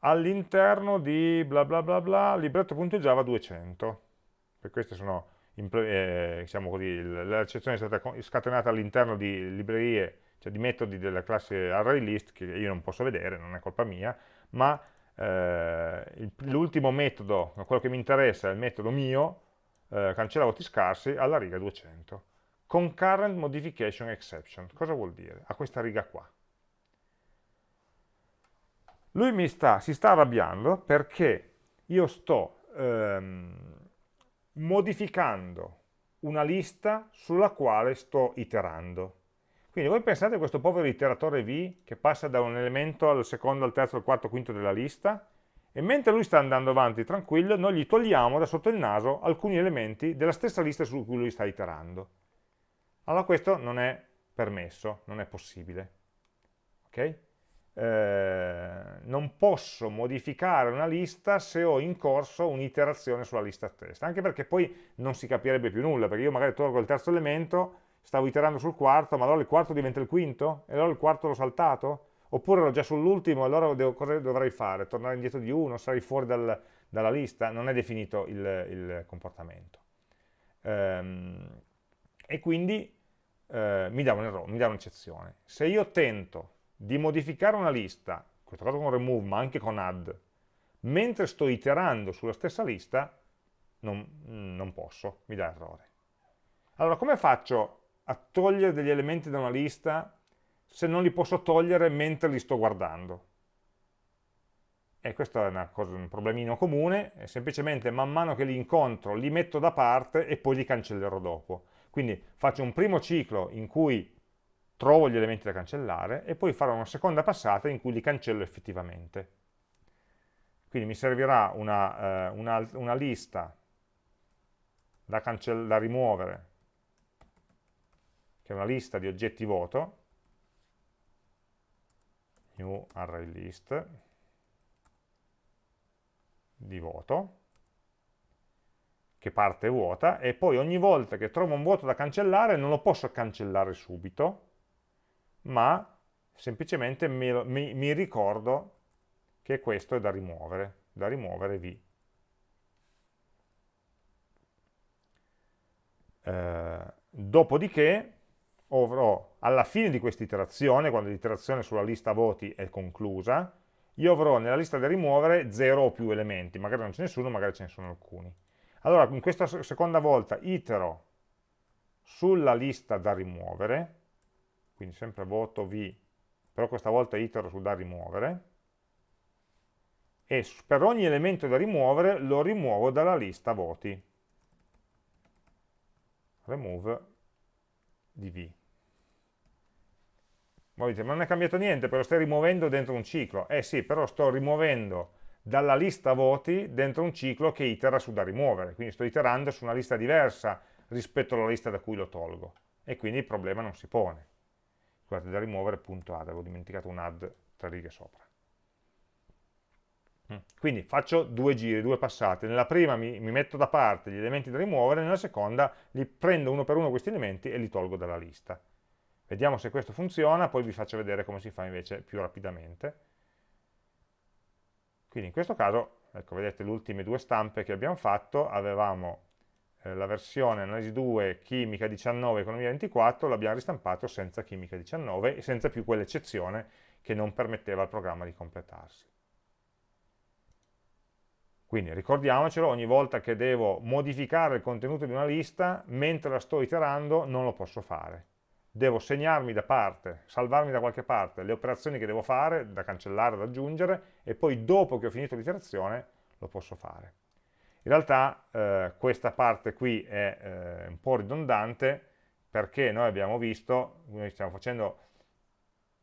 all'interno di bla bla bla bla libretto.java 200 per queste sono eh, diciamo così, l'eccezione è stata scatenata all'interno di librerie cioè di metodi della classe ArrayList che io non posso vedere, non è colpa mia ma eh, l'ultimo metodo, quello che mi interessa è il metodo mio eh, cancella voti scarsi alla riga 200 concurrent modification exception cosa vuol dire? a questa riga qua lui sta, si sta arrabbiando perché io sto ehm, modificando una lista sulla quale sto iterando. Quindi voi pensate a questo povero iteratore V che passa da un elemento al secondo, al terzo, al quarto, al quinto della lista e mentre lui sta andando avanti tranquillo, noi gli togliamo da sotto il naso alcuni elementi della stessa lista su cui lui sta iterando. Allora questo non è permesso, non è possibile. Okay? Eh, non posso modificare una lista se ho in corso un'iterazione sulla lista stessa, anche perché poi non si capirebbe più nulla, perché io magari tolgo il terzo elemento, stavo iterando sul quarto, ma allora il quarto diventa il quinto? E allora il quarto l'ho saltato? Oppure ero già sull'ultimo, allora devo, cosa dovrei fare? Tornare indietro di uno, sarei fuori dal, dalla lista? Non è definito il, il comportamento. Ehm, e quindi eh, mi dà un'eccezione. Se io tento di modificare una lista, in questo caso con remove, ma anche con add, mentre sto iterando sulla stessa lista, non, non posso, mi dà errore. Allora, come faccio a togliere degli elementi da una lista se non li posso togliere mentre li sto guardando? E questo è cosa, un problemino comune, è semplicemente man mano che li incontro li metto da parte e poi li cancellerò dopo. Quindi faccio un primo ciclo in cui trovo gli elementi da cancellare e poi farò una seconda passata in cui li cancello effettivamente. Quindi mi servirà una, eh, una, una lista da, da rimuovere, che è una lista di oggetti voto, new array list, di voto, che parte vuota, e poi ogni volta che trovo un vuoto da cancellare non lo posso cancellare subito, ma semplicemente mi, mi, mi ricordo che questo è da rimuovere, da rimuovere V. Eh, dopodiché avrò alla fine di questa iterazione, quando l'iterazione sulla lista voti è conclusa, io avrò nella lista da rimuovere 0 o più elementi, magari non ce ne sono, magari ce ne sono alcuni. Allora, in questa seconda volta itero sulla lista da rimuovere, quindi sempre voto V, però questa volta itero su da rimuovere, e per ogni elemento da rimuovere lo rimuovo dalla lista voti. Remove di V. Voi dite, ma non è cambiato niente, però stai rimuovendo dentro un ciclo. Eh sì, però sto rimuovendo dalla lista voti dentro un ciclo che itera su da rimuovere, quindi sto iterando su una lista diversa rispetto alla lista da cui lo tolgo, e quindi il problema non si pone scusate, da rimuovere punto add, avevo dimenticato un add tra righe sopra. Mm. Quindi faccio due giri, due passate, nella prima mi, mi, metto da parte gli elementi da rimuovere, nella seconda li prendo uno per uno questi elementi e li tolgo dalla lista. Vediamo se questo funziona, poi vi faccio vedere come si fa invece più rapidamente. Quindi in questo caso, ecco, vedete le ultime due stampe che abbiamo fatto, avevamo eh, la versione analisi 2 chimica 19 economia 24 l'abbiamo ristampato senza chimica 19 e senza più quell'eccezione che non permetteva al programma di completarsi. Quindi ricordiamocelo, ogni volta che devo modificare il contenuto di una lista, mentre la sto iterando non lo posso fare. Devo segnarmi da parte, salvarmi da qualche parte le operazioni che devo fare, da cancellare, da aggiungere, e poi dopo che ho finito l'iterazione lo posso fare. In realtà eh, questa parte qui è eh, un po' ridondante perché noi abbiamo visto, noi stiamo facendo,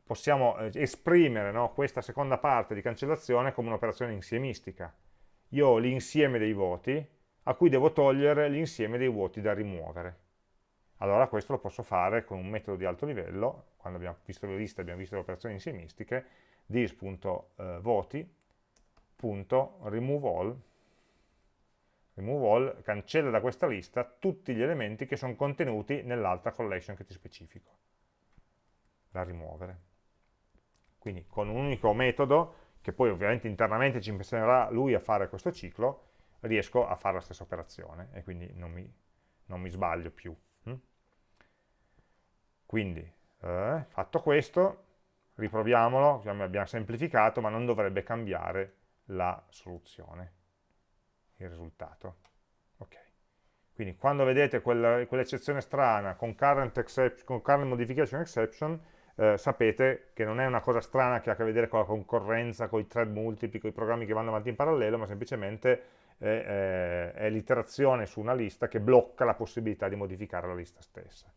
possiamo eh, esprimere no, questa seconda parte di cancellazione come un'operazione insiemistica. Io ho l'insieme dei voti a cui devo togliere l'insieme dei voti da rimuovere. Allora questo lo posso fare con un metodo di alto livello, quando abbiamo visto le liste abbiamo visto le operazioni insiemistiche, dis.voti.removeAll remove all cancella da questa lista tutti gli elementi che sono contenuti nell'altra collection che ti specifico da rimuovere quindi con un unico metodo che poi ovviamente internamente ci insegnerà lui a fare questo ciclo riesco a fare la stessa operazione e quindi non mi, non mi sbaglio più? Quindi eh, fatto questo riproviamolo, abbiamo semplificato ma non dovrebbe cambiare la soluzione il risultato. Okay. Quindi quando vedete quell'eccezione quell strana con current, con current modification exception, eh, sapete che non è una cosa strana che ha a che vedere con la concorrenza, con i thread multipli, con i programmi che vanno avanti in parallelo, ma semplicemente è, è, è l'iterazione su una lista che blocca la possibilità di modificare la lista stessa.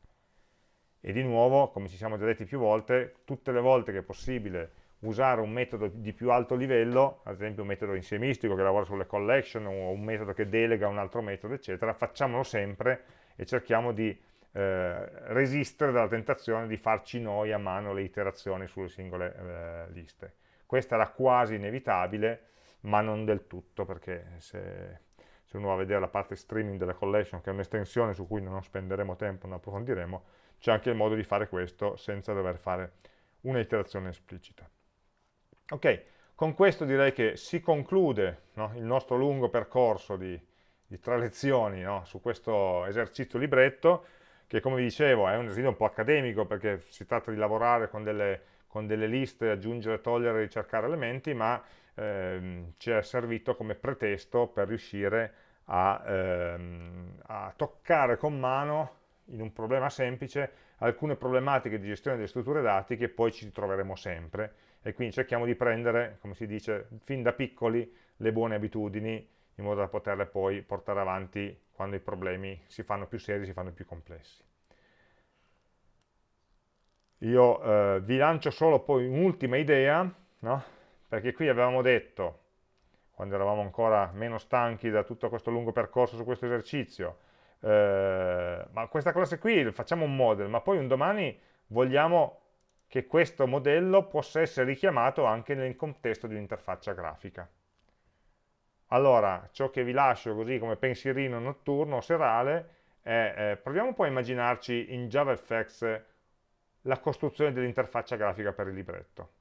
E di nuovo, come ci siamo già detti più volte, tutte le volte che è possibile usare un metodo di più alto livello, ad esempio un metodo insiemistico che lavora sulle collection o un metodo che delega un altro metodo, eccetera, facciamolo sempre e cerchiamo di eh, resistere dalla tentazione di farci noi a mano le iterazioni sulle singole eh, liste. Questa era quasi inevitabile, ma non del tutto, perché se, se uno va a vedere la parte streaming della collection, che è un'estensione su cui non spenderemo tempo, non approfondiremo, c'è anche il modo di fare questo senza dover fare una iterazione esplicita. Ok, con questo direi che si conclude no, il nostro lungo percorso di, di tre lezioni no, su questo esercizio libretto, che come vi dicevo è un esercizio un po' accademico perché si tratta di lavorare con delle, con delle liste, aggiungere, togliere, ricercare elementi, ma ehm, ci è servito come pretesto per riuscire a, ehm, a toccare con mano in un problema semplice alcune problematiche di gestione delle strutture dati che poi ci troveremo sempre e quindi cerchiamo di prendere, come si dice, fin da piccoli le buone abitudini in modo da poterle poi portare avanti quando i problemi si fanno più seri, si fanno più complessi. Io eh, vi lancio solo poi un'ultima idea, no? Perché qui avevamo detto, quando eravamo ancora meno stanchi da tutto questo lungo percorso su questo esercizio, eh, ma questa classe qui facciamo un model, ma poi un domani vogliamo che questo modello possa essere richiamato anche nel contesto di un'interfaccia grafica. Allora, ciò che vi lascio così come pensierino notturno serale è, eh, proviamo poi a immaginarci in JavaFX la costruzione dell'interfaccia grafica per il libretto.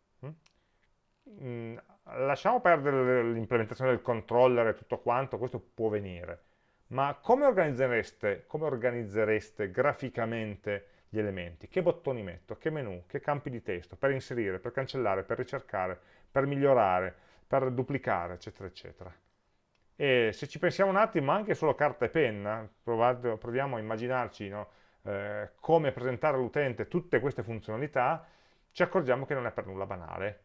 Mm? lasciamo perdere l'implementazione del controller e tutto quanto, questo può venire, ma come organizzereste, come organizzereste graficamente gli elementi? Che bottoni metto? Che menu? Che campi di testo? Per inserire, per cancellare, per ricercare, per migliorare, per duplicare, eccetera, eccetera. E se ci pensiamo un attimo, anche solo carta e penna, proviamo a immaginarci no, eh, come presentare all'utente tutte queste funzionalità, ci accorgiamo che non è per nulla banale.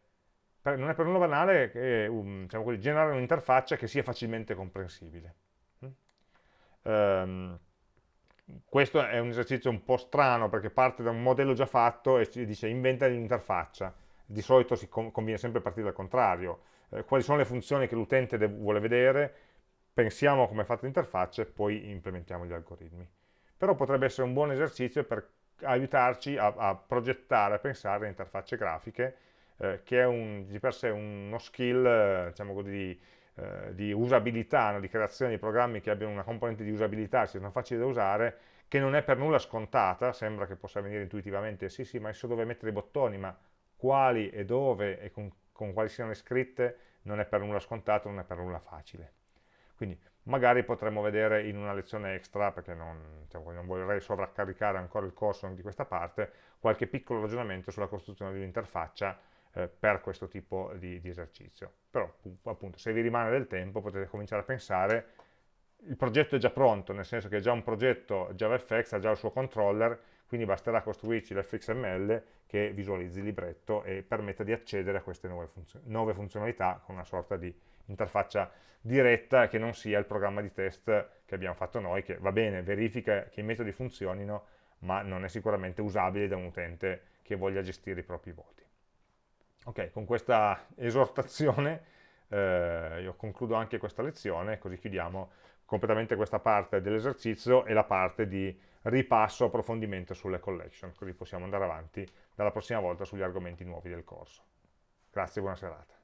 Per, non è per nulla banale che, um, diciamo così, generare un'interfaccia che sia facilmente comprensibile. Um, questo è un esercizio un po' strano perché parte da un modello già fatto e ci dice inventa l'interfaccia. Di solito si conviene sempre partire dal contrario. Eh, quali sono le funzioni che l'utente vuole vedere, pensiamo come è fatta l'interfaccia e poi implementiamo gli algoritmi. Però potrebbe essere un buon esercizio per aiutarci a, a progettare, a pensare a interfacce grafiche, eh, che è un, di per sé uno skill, eh, diciamo così, eh, di usabilità, no? di creazione di programmi che abbiano una componente di usabilità, siano facili da usare, che non è per nulla scontata, sembra che possa venire intuitivamente, sì sì, ma so dove mettere i bottoni, ma quali e dove e con, con quali siano scritte non è per nulla scontato, non è per nulla facile. Quindi magari potremmo vedere in una lezione extra, perché non, diciamo, non vorrei sovraccaricare ancora il corso di questa parte, qualche piccolo ragionamento sulla costruzione di un'interfaccia eh, per questo tipo di, di, esercizio. Però appunto se vi rimane del tempo potete cominciare a pensare, il progetto è già pronto, nel senso che è già un progetto JavaFX, ha già il suo controller, quindi basterà costruirci l'fxml che visualizzi il libretto e permetta di accedere a queste nuove, funzion nuove funzionalità con una sorta di interfaccia diretta che non sia il programma di test che abbiamo fatto noi, che va bene, verifica che i metodi funzionino, ma non è sicuramente usabile da un utente che voglia gestire i propri voti. Ok, con questa esortazione eh, io concludo anche questa lezione, così chiudiamo completamente questa parte dell'esercizio e la parte di ripasso, approfondimento sulle collection, così possiamo andare avanti dalla prossima volta sugli argomenti nuovi del corso. Grazie e buona serata.